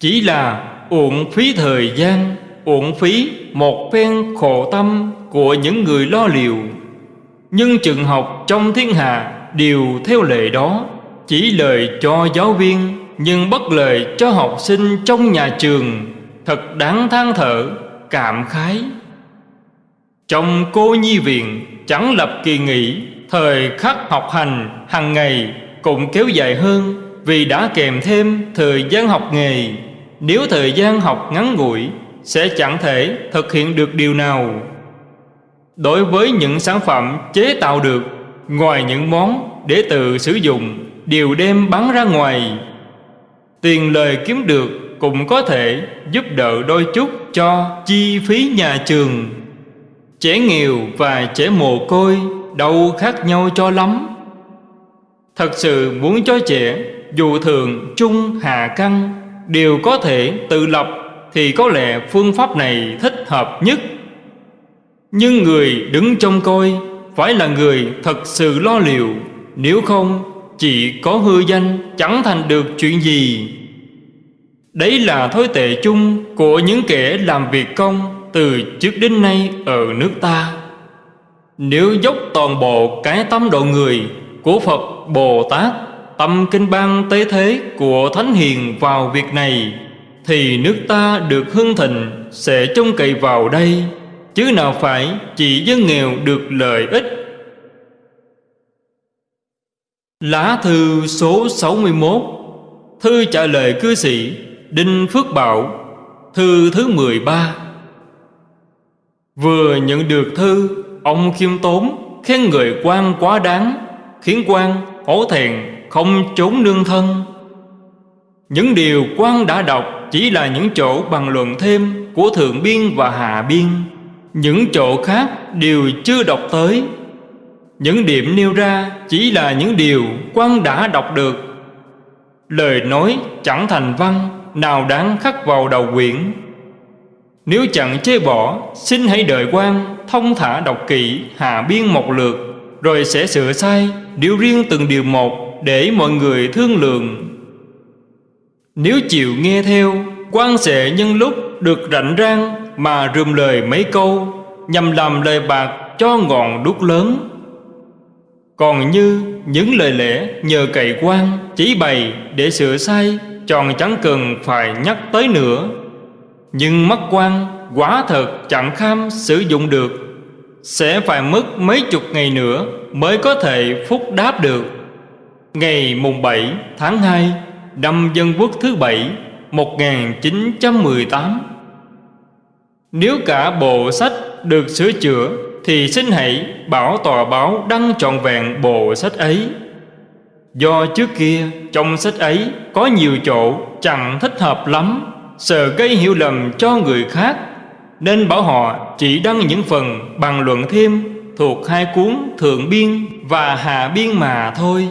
Chỉ là uổng phí thời gian, Uổng phí một phen khổ tâm Của những người lo liều Nhưng trường học trong thiên hạ Đều theo lệ đó, Chỉ lời cho giáo viên Nhưng bất lời cho học sinh trong nhà trường. Thật đáng than thở, Cảm khái. Trong cô nhi viện Chẳng lập kỳ nghỉ Thời khắc học hành hàng ngày Cũng kéo dài hơn Vì đã kèm thêm thời gian học nghề. Nếu thời gian học ngắn ngủi, Sẽ chẳng thể thực hiện được điều nào. Đối với những sản phẩm chế tạo được, Ngoài những món để tự sử dụng Đều đem bán ra ngoài, Tiền lời kiếm được cũng có thể giúp đỡ đôi chút cho chi phí nhà trường. Trẻ nghèo và trẻ mồ côi đâu khác nhau cho lắm. Thật sự muốn cho trẻ dù thường trung hạ căn đều có thể tự lập thì có lẽ phương pháp này thích hợp nhất. Nhưng người đứng trong coi phải là người thật sự lo liệu, nếu không, chỉ có hư danh chẳng thành được chuyện gì. Đấy là thói tệ chung của những kẻ làm việc công từ trước đến nay ở nước ta. Nếu dốc toàn bộ cái tâm độ người của Phật Bồ Tát, tâm kinh bang tế thế của Thánh Hiền vào việc này, thì nước ta được hưng thịnh sẽ trông cậy vào đây, chứ nào phải chỉ dân nghèo được lợi ích. Lá thư số 61 Thư trả lời cư sĩ Đinh Phước Bảo Thư thứ 13 Vừa nhận được thư Ông khiêm tốn Khen người quan quá đáng, Khiến quan hổ thẹn Không trốn nương thân. Những điều quan đã đọc Chỉ là những chỗ bằng luận thêm Của Thượng Biên và Hạ Biên. Những chỗ khác đều chưa đọc tới. Những điểm nêu ra Chỉ là những điều quan đã đọc được. Lời nói chẳng thành văn, nào đáng khắc vào đầu quyển. Nếu chẳng chê bỏ, Xin hãy đợi quan, Thông thả đọc kỹ hạ biên một lượt Rồi sẽ sửa sai Điều riêng từng điều một Để mọi người thương lượng. Nếu chịu nghe theo, quan sẽ nhân lúc được rảnh rang Mà rườm lời mấy câu, Nhằm làm lời bạc cho ngọn đúc lớn. Còn như những lời lẽ nhờ cậy quan, Chỉ bày để sửa sai, Tròn chẳng cần phải nhắc tới nữa. Nhưng mắt quan quả thật chẳng kham sử dụng được. Sẽ phải mất mấy chục ngày nữa Mới có thể phúc đáp được. Ngày mùng 7 tháng 2 Năm Dân Quốc thứ bảy 1918 Nếu cả bộ sách được sửa chữa, Thì xin hãy bảo tòa báo đăng trọn vẹn bộ sách ấy. Do trước kia trong sách ấy có nhiều chỗ chẳng thích hợp lắm. Sợ gây hiểu lầm cho người khác, Nên bảo họ chỉ đăng những phần bằng luận thêm Thuộc hai cuốn Thượng Biên và Hạ Biên mà thôi.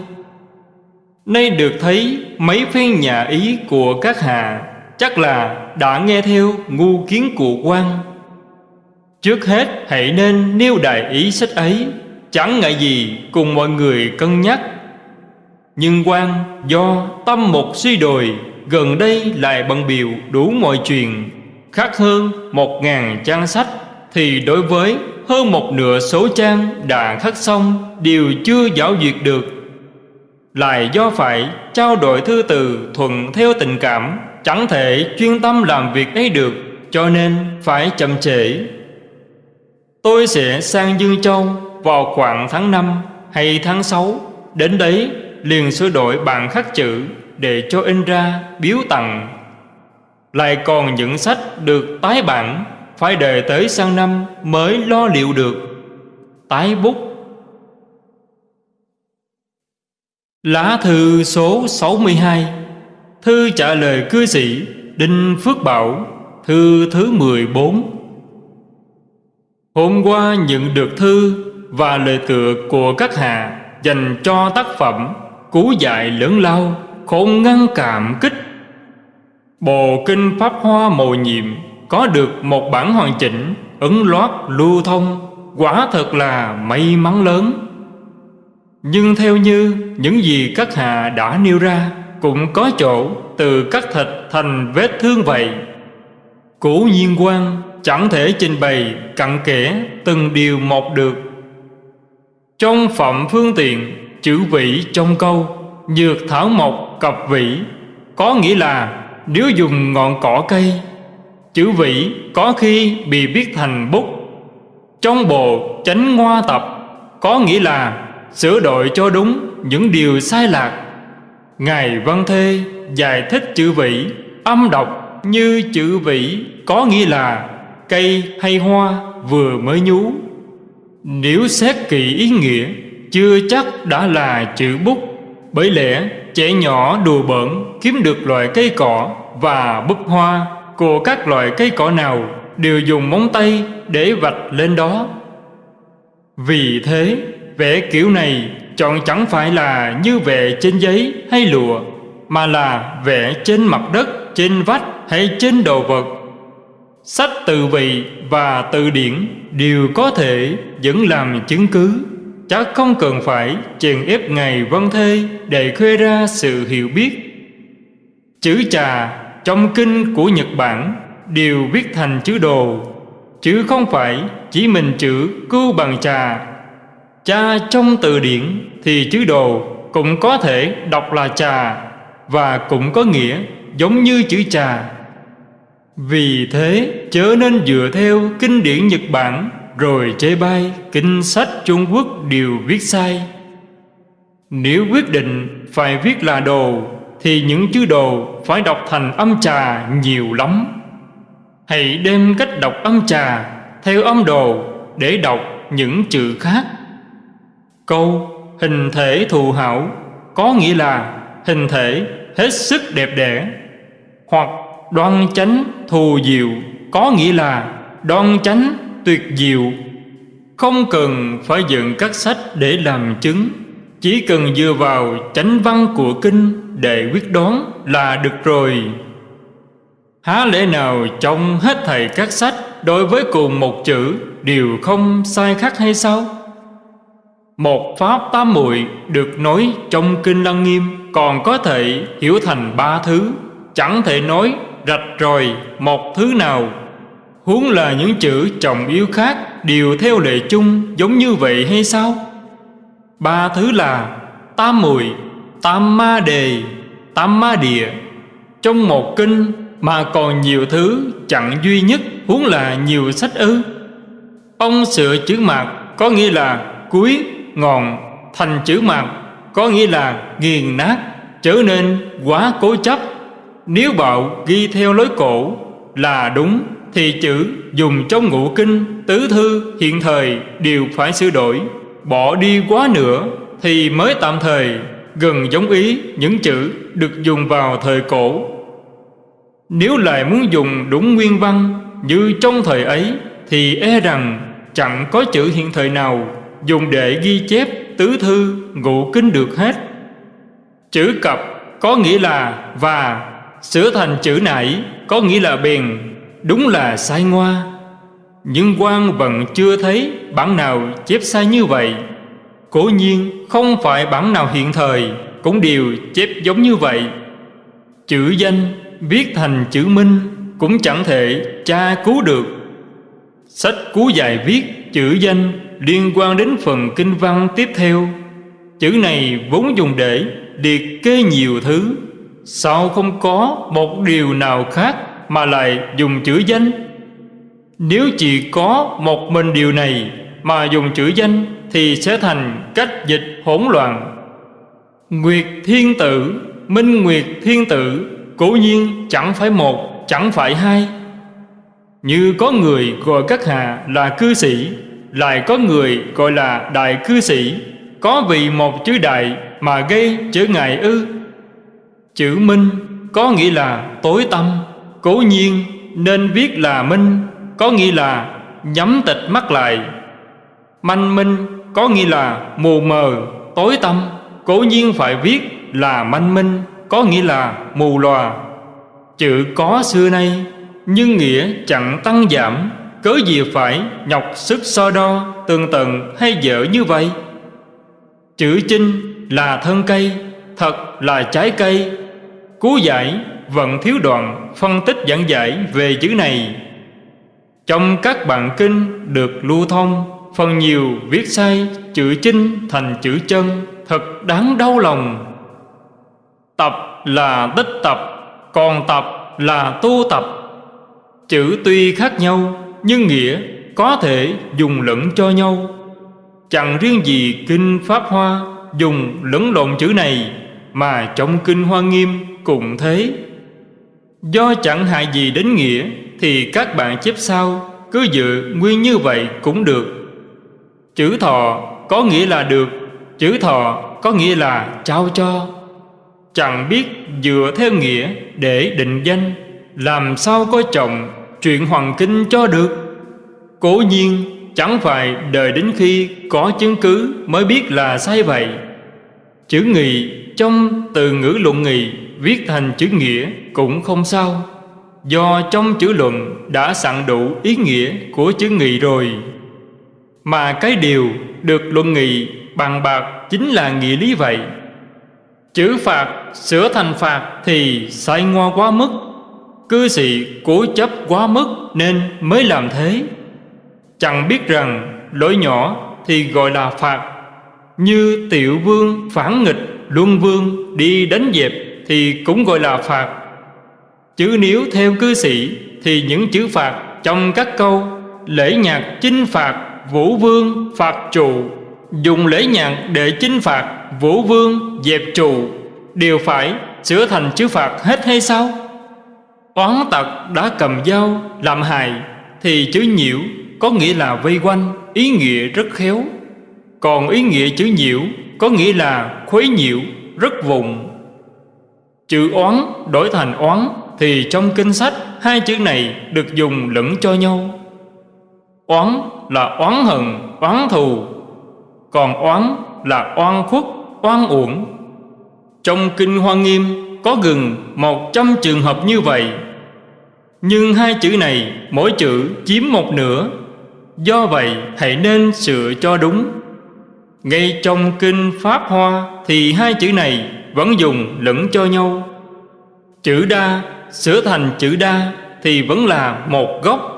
Nay được thấy mấy phen nhà ý của các hạ Chắc là đã nghe theo ngu kiến của quan. Trước hết hãy nên nêu đại ý sách ấy, Chẳng ngại gì cùng mọi người cân nhắc. Nhưng quan do tâm một suy đồi Gần đây lại bận biểu đủ mọi chuyện. Khác hơn một ngàn trang sách, Thì đối với hơn một nửa số trang đã khắc xong, Đều chưa giáo duyệt được. Lại do phải trao đổi thư từ thuận theo tình cảm, Chẳng thể chuyên tâm làm việc ấy được, Cho nên phải chậm trễ. Tôi sẽ sang Dương Châu vào khoảng tháng 5 hay tháng 6 Đến đấy liền sửa đổi bản khắc chữ để cho in ra biếu tặng. Lại còn những sách được tái bản phải đợi tới sang năm mới lo liệu được. Tái bút Lá thư số 62 Thư trả lời cư sĩ Đinh Phước Bảo Thư thứ 14 Hôm qua nhận được thư và lời tựa của các hạ dành cho tác phẩm Cú dạy lớn lao, khôn ngăn cảm kích. Bộ Kinh Pháp Hoa mầu nhiệm có được một bản hoàn chỉnh, ấn loát, lưu thông, quả thật là may mắn lớn. Nhưng theo như những gì các hạ đã nêu ra Cũng có chỗ từ các thịt thành vết thương vậy Cố nhiên quan chẳng thể trình bày cặn kẽ từng điều một được Trong phẩm phương tiện chữ vị trong câu Nhược thảo mộc cập vĩ, Có nghĩa là nếu dùng ngọn cỏ cây, Chữ vĩ có khi bị viết thành bút. Trong bộ chánh ngoa tập, Có nghĩa là sửa đổi cho đúng những điều sai lạc. Ngài văn thê giải thích chữ vĩ âm đọc như chữ vĩ có nghĩa là cây hay hoa vừa mới nhú. Nếu xét kỹ ý nghĩa, chưa chắc đã là chữ bút. Bởi lẽ trẻ nhỏ đùa bỡn kiếm được loại cây cỏ và búp hoa. Của các loại cây cỏ nào đều dùng móng tay để vạch lên đó. Vì thế Vẽ kiểu này chọn chẳng phải là như vẽ trên giấy hay lụa Mà là vẽ trên mặt đất, trên vách hay trên đồ vật. Sách từ vị và từ điển đều có thể vẫn làm chứng cứ. Chắc không cần phải chèn ép ngày văn thê để khoe ra sự hiểu biết Chữ trà trong kinh của Nhật Bản đều viết thành chữ đồ, Chứ không phải chỉ mình chữ cưu bằng trà Cha trong từ điển thì chữ đồ cũng có thể đọc là trà và cũng có nghĩa giống như chữ trà. Vì thế chớ nên dựa theo kinh điển Nhật Bản rồi chê bai, kinh sách Trung Quốc đều viết sai. Nếu quyết định phải viết là đồ, thì những chữ đồ phải đọc thành âm trà nhiều lắm. Hãy đem cách đọc âm trà theo âm đồ để đọc những chữ khác. Câu hình thể thù hảo có nghĩa là hình thể hết sức đẹp đẽ, hoặc đoan chánh thù diệu có nghĩa là đoan chánh tuyệt diệu. Không cần phải dựng các sách để làm chứng chỉ cần dựa vào chánh văn của kinh để quyết đoán là được rồi. Há lẽ nào trong hết thầy các sách đối với cùng một chữ đều không sai khác hay sao? Một pháp tam muội được nói trong kinh Lăng Nghiêm còn có thể hiểu thành ba thứ, chẳng thể nói rạch ròi một thứ nào. Huống là những chữ trọng yếu khác đều theo lệ chung giống như vậy hay sao? Ba thứ là tam muội, tam ma đề, tam ma địa. Trong một kinh mà còn nhiều thứ chẳng duy nhất huống là nhiều sách ư. Ông sửa chữ mạc có nghĩa là cuối ngọn thành chữ mạc có nghĩa là nghiền nát trở nên quá cố chấp nếu bạo ghi theo lối cổ là đúng thì chữ dùng trong ngũ kinh, tứ thư, hiện thời đều phải sửa đổi. Bỏ đi quá nữa thì mới tạm thời, gần giống ý những chữ được dùng vào thời cổ. Nếu lại muốn dùng đúng nguyên văn như trong thời ấy thì e rằng chẳng có chữ hiện thời nào dùng để ghi chép tứ thư, ngũ kinh được hết. Chữ cập có nghĩa là và, sửa thành chữ nãy có nghĩa là bền đúng là sai ngoa. Nhưng quan vẫn chưa thấy bản nào chép sai như vậy. Cố nhiên, không phải bản nào hiện thời cũng đều chép giống như vậy. Chữ danh viết thành chữ minh cũng chẳng thể tra cứu được. Sách cứu dài viết chữ danh liên quan đến phần kinh văn tiếp theo. Chữ này vốn dùng để liệt kê nhiều thứ. Sao không có một điều nào khác? Mà lại dùng chữ danh. Nếu chỉ có một mình điều này mà dùng chữ danh Thì sẽ thành cách dịch hỗn loạn. Nguyệt thiên tử, minh nguyệt thiên tử Cố nhiên chẳng phải một, chẳng phải hai. Như có người gọi các hạ là cư sĩ lại có người gọi là đại cư sĩ có vì một chữ đại mà gây trở ngại ư. Chữ minh có nghĩa là tối tâm cố nhiên nên viết là minh có nghĩa là nhắm tịch mắt lại. Manh minh có nghĩa là mù mờ, tối tâm Cố nhiên phải viết là manh minh Có nghĩa là mù lòa. Chữ có xưa nay Nhưng nghĩa chẳng tăng giảm. Cớ gì phải nhọc sức so đo Tường tận hay dở như vậy? Chữ chinh là thân cây Thật là trái cây. Cú giải vẫn thiếu đoạn Phân tích giảng giải về chữ này. Trong các bản kinh được lưu thông, Phần nhiều viết sai chữ chinh thành chữ chân, Thật đáng đau lòng. Tập là tích tập, Còn tập là tu tập. Chữ tuy khác nhau, Nhưng nghĩa có thể dùng lẫn cho nhau. Chẳng riêng gì Kinh Pháp Hoa Dùng lẫn lộn chữ này, Mà trong Kinh Hoa Nghiêm cũng thế. Do chẳng hại gì đến nghĩa, Thì các bạn chép sau, Cứ dự nguyên như vậy cũng được. Chữ thọ có nghĩa là được, Chữ thọ có nghĩa là trao cho. Chẳng biết dựa theo nghĩa để định danh, Làm sao có chồng chuyện hoàng kinh cho được. Cố nhiên, chẳng phải đợi đến khi có chứng cứ mới biết là sai vậy. Chữ nghị trong từ ngữ luận nghị viết thành chữ nghĩa cũng không sao. Do trong chữ luận đã sẵn đủ ý nghĩa của chữ nghị rồi. Mà cái điều được luận nghị bằng bạc chính là nghĩa lý vậy. Chữ phạt sửa thành phạt thì sai ngoa quá mức. Cư sĩ cố chấp quá mức nên mới làm thế. Chẳng biết rằng lỗi nhỏ thì gọi là phạt. Như tiểu vương phản nghịch, luân vương đi đánh dẹp. Thì cũng gọi là phạt. Chứ nếu theo cư sĩ Thì những chữ phạt trong các câu Lễ nhạc chinh phạt Vũ vương phạt trụ, Dùng lễ nhạc để chinh phạt Vũ vương dẹp trụ, Đều phải sửa thành chữ phạt hết hay sao? Oán tặc đã cầm dao làm hại Thì chữ nhiễu có nghĩa là vây quanh, Ý nghĩa rất khéo. Còn ý nghĩa chữ nhiễu Có nghĩa là khuấy nhiễu, Rất vùng Chữ oán đổi thành oán Thì trong kinh sách Hai chữ này được dùng lẫn cho nhau. Oán là oán hận, oán thù. Còn oán là oan khuất, oan uổng. Trong Kinh Hoa Nghiêm có gần một trăm trường hợp như vậy. Nhưng hai chữ này mỗi chữ chiếm một nửa. Do vậy hãy nên sửa cho đúng. Ngay trong Kinh Pháp Hoa Thì hai chữ này vẫn dùng lẫn cho nhau. Chữ đa, sửa thành chữ đa Thì vẫn là một gốc.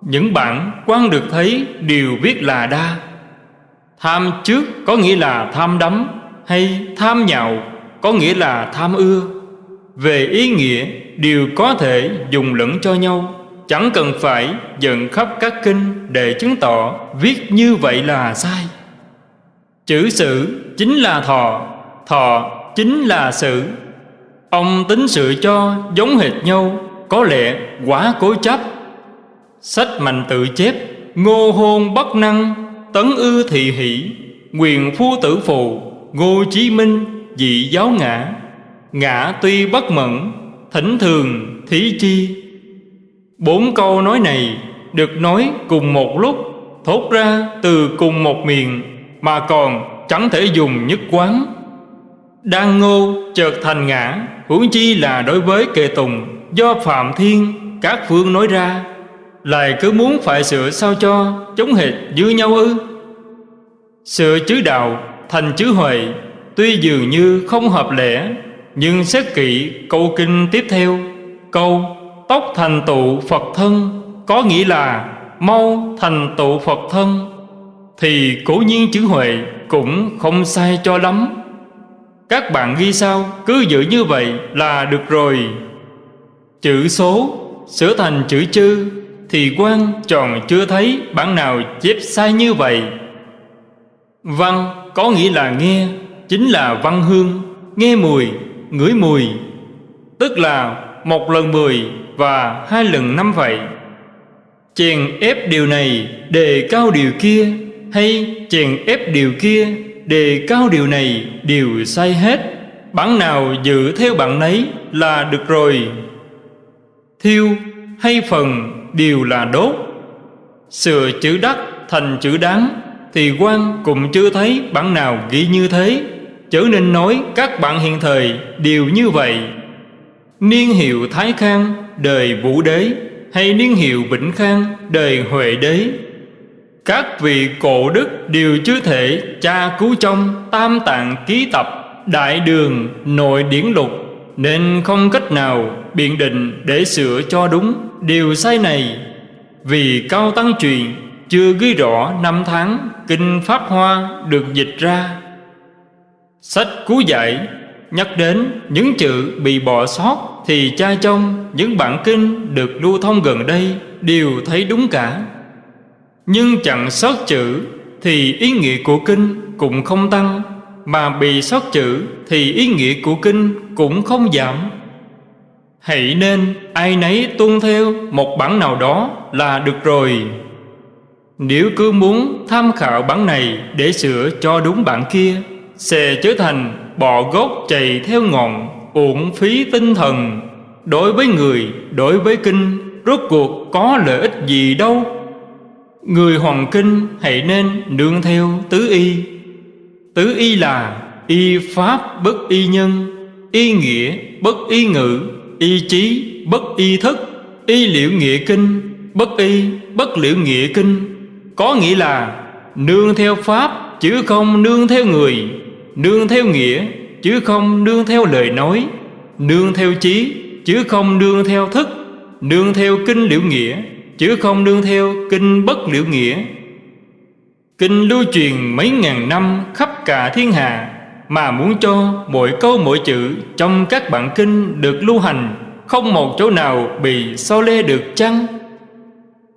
Những bản quan được thấy đều viết là đa. Tham trước có nghĩa là tham đắm Hay tham nhạo có nghĩa là tham ưa. Về ý nghĩa, đều có thể dùng lẫn cho nhau. Chẳng cần phải dẫn khắp các kinh để chứng tỏ viết như vậy là sai. Chữ sự chính là thọ Thọ chính là sự. Ông tính sự cho giống hệt nhau, Có lẽ quá cố chấp. Sách mạnh tự chép, Ngô hôn bất năng, Tấn ư thị hỷ Quyền phu tử phù, Ngô chí minh, dị giáo ngã. Ngã tuy bất mẫn, Thỉnh thường thí chi. Bốn câu nói này được nói cùng một lúc, Thốt ra từ cùng một miệng mà còn chẳng thể dùng nhất quán. Đang ngô chợt thành ngã, Huống chi là đối với kệ tùng, Do Phạm Thiên, các phương nói ra, Lại cứ muốn phải sửa sao cho Chống hệt như nhau ư? Sửa chữ đạo thành chữ huệ, Tuy dường như không hợp lẽ, Nhưng xét kỹ câu kinh tiếp theo, Câu tốc thành tụ Phật thân Có nghĩa là mau thành tụ Phật thân thì cố nhiên chữ Huệ cũng không sai cho lắm. Các bạn ghi sao? Cứ giữ như vậy là được rồi. Chữ số sửa thành chữ chư Thì quan tròn chưa thấy bản nào chép sai như vậy. Văn có nghĩa là nghe Chính là văn hương. Nghe mùi, ngửi mùi Tức là một lần mười và hai lần năm vậy. Chèn ép điều này đề cao điều kia hay chèn ép điều kia đề cao điều này đều sai hết. Bản nào giữ theo bạn nấy là được rồi. Thiêu hay phần đều là đốt. Sửa chữ đắc thành chữ đáng Thì quan cũng chưa thấy bản nào ghi như thế. Chớ nên nói các bạn hiện thời đều như vậy. Niên hiệu Thái Khang đời Vũ Đế Hay niên hiệu Vĩnh Khang đời Huệ Đế các vị cổ đức đều chưa thể tra cứu trong Tam tạng ký tập, Đại đường, nội điển lục. Nên không cách nào biện định để sửa cho đúng điều sai này. Vì Cao Tăng truyền, chưa ghi rõ năm tháng, Kinh Pháp Hoa được dịch ra. Sách cứu giải nhắc đến những chữ bị bỏ sót Thì cha trong những bản kinh được lưu thông gần đây đều thấy đúng cả. Nhưng chẳng sót chữ thì ý nghĩa của kinh cũng không tăng Mà bị sót chữ thì ý nghĩa của kinh cũng không giảm. Hãy nên ai nấy tuân theo một bản nào đó là được rồi. Nếu cứ muốn tham khảo bản này để sửa cho đúng bản kia Sẽ trở thành bọ gốc chày theo ngọn Uổng phí tinh thần. Đối với người, đối với kinh Rốt cuộc có lợi ích gì đâu? Người hoàng kinh hãy nên nương theo tứ y. Tứ y là y pháp bất y nhân, Y nghĩa bất y ngữ, Y trí bất y thức, Y liệu nghĩa kinh Bất y bất liệu nghĩa kinh. Có nghĩa là Nương theo pháp chứ không nương theo người, Nương theo nghĩa chứ không nương theo lời nói, Nương theo trí chứ không nương theo thức, Nương theo kinh liệu nghĩa chứ không nương theo kinh bất liễu nghĩa. Kinh lưu truyền mấy ngàn năm khắp cả thiên hạ, Mà muốn cho mỗi câu mỗi chữ trong các bản kinh được lưu hành, Không một chỗ nào bị so lê được chăng?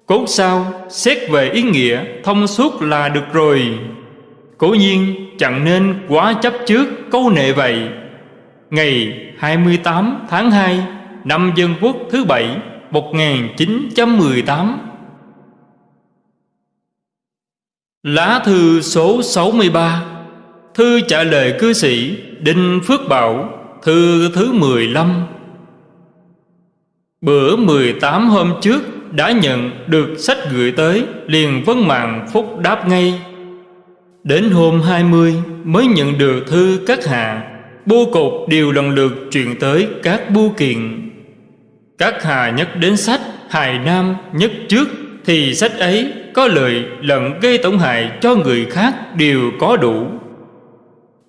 Cốt sao xét về ý nghĩa thông suốt là được rồi. Cố nhiên chẳng nên quá chấp trước câu nệ vậy. Ngày 28 tháng 2 năm Dân Quốc thứ bảy 1918 Lá thư số 63 Thư trả lời cư sĩ Đinh Phước Bảo, Thư thứ 15 Bữa 18 hôm trước đã nhận được sách gửi tới, Liền vâng vấn mạng phúc đáp ngay. Đến hôm 20 mới nhận được thư các hạ bu cục đều lần lượt truyền tới các bưu kiện. Các hà nhất đến sách, Hài Nam nhất trước, Thì sách ấy có lợi lẫn gây tổn hại cho người khác đều có đủ.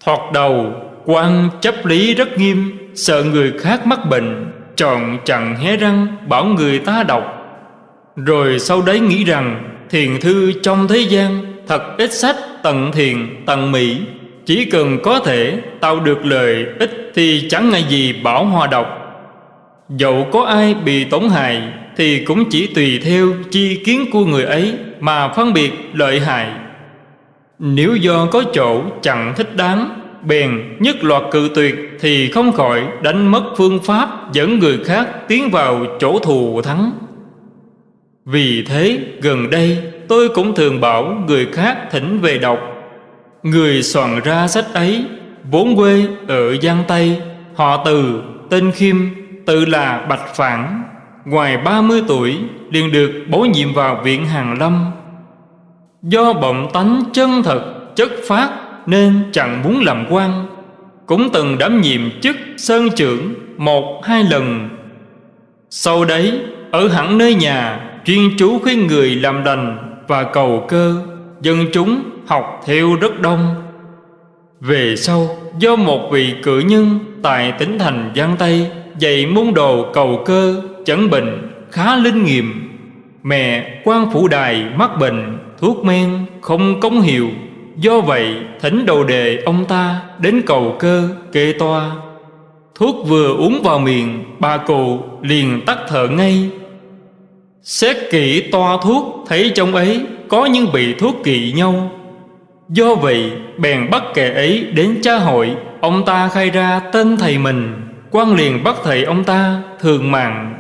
Thoạt đầu, quan chấp lý rất nghiêm, Sợ người khác mắc bệnh, Chọn chẳng hé răng bảo người ta đọc. Rồi sau đấy nghĩ rằng, Thiền thư trong thế gian Thật ít sách tận thiền, tận mỹ. Chỉ cần có thể tạo được lời ích Thì chẳng ngại gì bảo hòa đọc. Dẫu có ai bị tổn hại, Thì cũng chỉ tùy theo chi kiến của người ấy Mà phân biệt lợi hại. Nếu do có chỗ chẳng thích đáng, Bèn nhất loạt cự tuyệt Thì không khỏi đánh mất phương pháp Dẫn người khác tiến vào chỗ thù thắng. Vì thế, gần đây, tôi cũng thường bảo người khác thỉnh về đọc. Người soạn ra sách ấy, Vốn quê ở Giang Tây, Họ từ tên Khiêm. Tự là Bạch Phản, Ngoài 30 tuổi, liền được bổ nhiệm vào viện Hàng Lâm. Do bọng tánh chân thật, chất phát Nên chẳng muốn làm quan. Cũng từng đảm nhiệm chức sơn trưởng một, hai lần. Sau đấy, ở hẳn nơi nhà, Chuyên chú khuyên người làm đành và cầu cơ, Dân chúng học theo rất đông. Về sau, do một vị cử nhân Tại tỉnh thành Giang Tây Dạy môn đồ cầu cơ, chẩn bệnh, khá linh nghiệm. Mẹ quan phủ đài mắc bệnh, Thuốc men không công hiệu Do vậy, thỉnh đầu đề ông ta Đến cầu cơ, kê toa. Thuốc vừa uống vào miệng, Bà cụ liền tắt thở ngay. Xét kỹ toa thuốc, thấy trong ấy có những vị thuốc kỵ nhau. Do vậy, bèn bắt kẻ ấy đến cha hội Ông ta khai ra tên thầy mình quan liền bắt thầy ông ta thường mạng.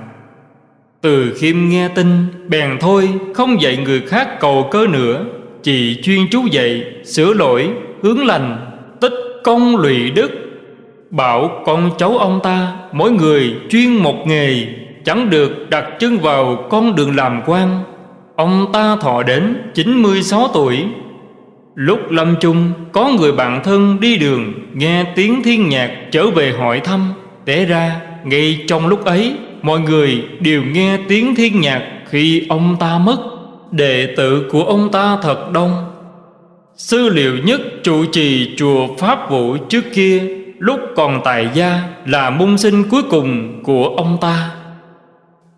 Từ khiêm nghe tin, bèn thôi, không dạy người khác cầu cơ nữa. Chỉ chuyên chú dạy, sửa lỗi, hướng lành, tích công lụy đức. Bảo con cháu ông ta, mỗi người chuyên một nghề, Chẳng được đặt chân vào con đường làm quan. Ông ta thọ đến 96 tuổi. Lúc lâm chung, Có người bạn thân đi đường, Nghe tiếng thiên nhạc trở về hỏi thăm. Té ra, ngay trong lúc ấy, Mọi người đều nghe tiếng thiên nhạc Khi ông ta mất. Đệ tử của ông ta thật đông. Sư liệu nhất trụ trì chùa Pháp Vũ trước kia, Lúc còn tại gia, là môn sinh cuối cùng của ông ta.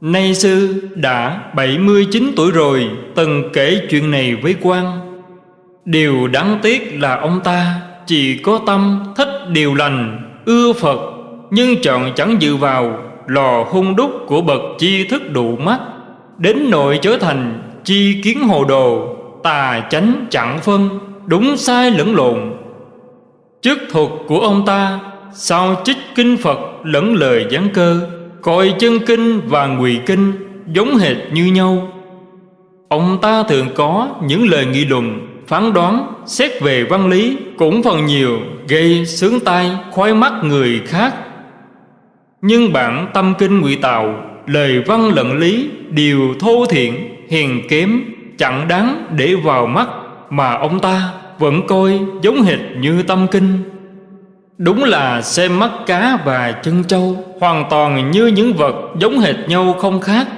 Nay sư đã 79 tuổi rồi, Từng kể chuyện này với quan. Điều đáng tiếc là ông ta Chỉ có tâm, thích điều lành, Ưa Phật nhưng chọn chẳng dự vào, Lò hung đúc của bậc chi thức đủ mắt, Đến nội trở thành chi kiến hồ đồ, Tà chánh chẳng phân, Đúng sai lẫn lộn. Chức thuật của ông ta, Sao trích kinh Phật lẫn lời giảng cơ, Coi chân kinh và ngụy kinh Giống hệt như nhau. Ông ta thường có những lời nghị luận, Phán đoán, xét về văn lý Cũng phần nhiều gây sướng tai, khoái mắt người khác. Nhưng bản tâm kinh ngụy tạo Lời văn lận lý đều thô thiện Hiền kém, chẳng đáng để vào mắt Mà ông ta vẫn coi giống hệt như tâm kinh. Đúng là xem mắt cá và chân trâu Hoàn toàn như những vật giống hệt nhau không khác.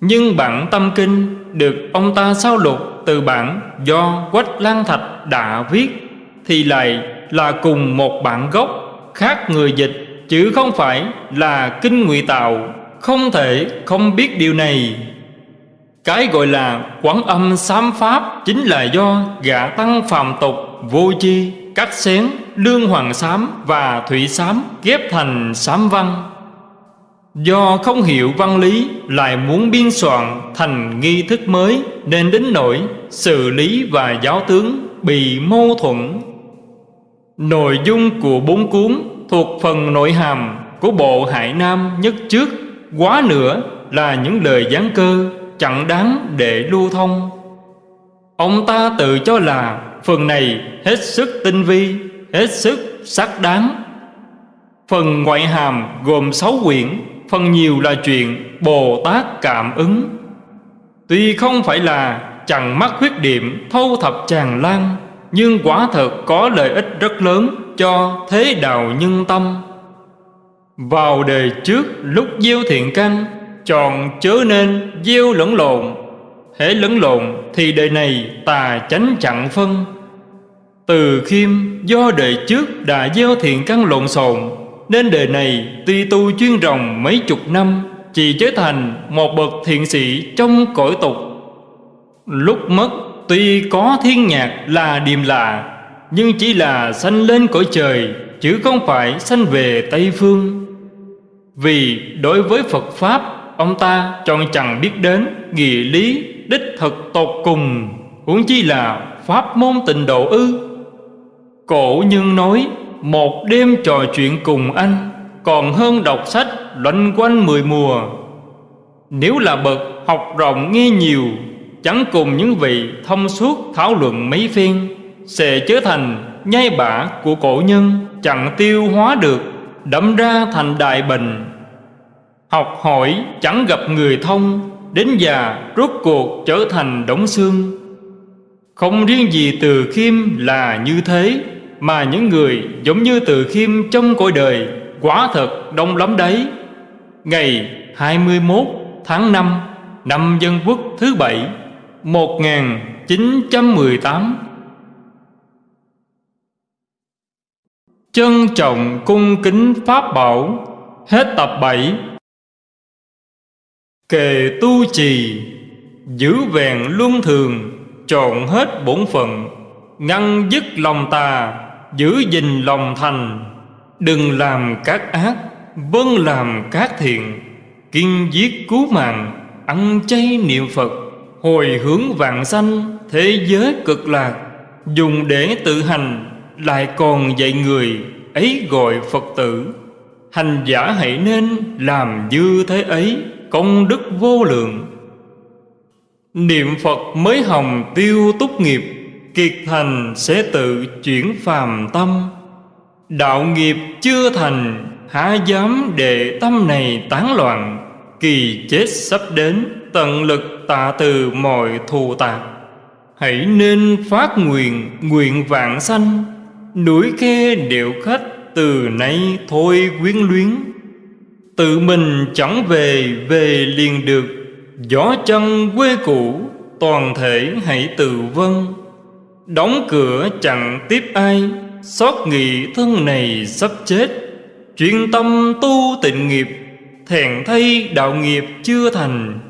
Nhưng bản tâm kinh được ông ta sao lục từ bản do Quách Lan Thạch đã viết, Thì lại là cùng một bản gốc khác người dịch Chứ không phải là kinh ngụy tạo. Không thể không biết điều này. Cái gọi là quán âm sám pháp Chính là do gã tăng phàm tục, vô chi cắt xén, lương hoàng sám và thủy sám ghép thành sám văn. Do không hiểu văn lý, lại muốn biên soạn thành nghi thức mới, nên đến nỗi xử lý và giáo tướng bị mâu thuẫn. Nội dung của bốn cuốn thuộc phần nội hàm của bộ hải nam nhất trước, quá nữa là những lời gián cơ, chẳng đáng để lưu thông. Ông ta tự cho là Phần này hết sức tinh vi, Hết sức sắc đáng. Phần ngoại hàm gồm sáu quyển, Phần nhiều là chuyện Bồ Tát cảm ứng. Tuy không phải là chẳng mắc khuyết điểm thâu thập tràn lan, Nhưng quả thật có lợi ích rất lớn cho thế đạo nhân tâm. Vào đời trước lúc gieo thiện căn, Chọn chớ nên gieo lẫn lộn. Hễ lẫn lộn thì đời này tà chánh chặn phân. Từ khiêm do đời trước đã gieo thiện căn lộn xộn, Nên đời này tuy tu chuyên rồng mấy chục năm, Chỉ trở thành một bậc thiện sĩ trong cõi tục. Lúc mất tuy có thiên nhạc là điềm lạ nhưng chỉ là sanh lên cõi trời, Chứ không phải sanh về Tây Phương. Vì đối với Phật Pháp, Ông ta chọn chẳng biết đến Nghĩa lý đích thực tột cùng, Huống chi là Pháp môn tịnh độ ư. Cổ nhân nói, Một đêm trò chuyện cùng anh, Còn hơn đọc sách loanh quanh mười mùa. Nếu là bậc học rộng nghe nhiều, Chẳng cùng những vị thông suốt thảo luận mấy phen. Sẽ trở thành nhai bả của cổ nhân, Chẳng tiêu hóa được, đẫm ra thành đại bệnh Học hỏi chẳng gặp người thông, Đến già rốt cuộc trở thành đống xương. Không riêng gì từ khiêm là như thế, mà những người giống như từ khiêm trong cõi đời Quả thật đông lắm đấy. Ngày 21 tháng 5 Năm Dân Quốc thứ bảy 1918 Trân trọng cung kính Pháp Bảo, Hết tập 7 Kề tu trì, Giữ vẹn luân thường, Trọn hết bổn phận, Ngăn dứt lòng tà, giữ gìn lòng thành. Đừng làm các ác vâng làm các thiện, kiên giết cứu mạng, ăn chay niệm phật, hồi hướng vạn sanh thế giới cực lạc, dùng để tự hành lại còn dạy người ấy gọi phật tử, hành giả hãy nên làm như thế ấy, công đức vô lượng. Niệm phật mới hồng tiêu túc nghiệp, Kiệt thành sẽ tự chuyển phàm tâm. Đạo nghiệp chưa thành, Há dám để tâm này tán loạn, Kỳ chết sắp đến, Tận lực tạ từ mọi thù tạc. Hãy nên phát nguyện nguyện vạn sanh. Núi khe điệu khách từ nay thôi quyến luyến. Tự mình chẳng về về liền được. Gió chân quê cũ, toàn thể hãy từ vân Đóng cửa chẳng tiếp ai, Xót nghị thân này sắp chết. Chuyên tâm tu tịnh nghiệp Thèn thay đạo nghiệp chưa thành.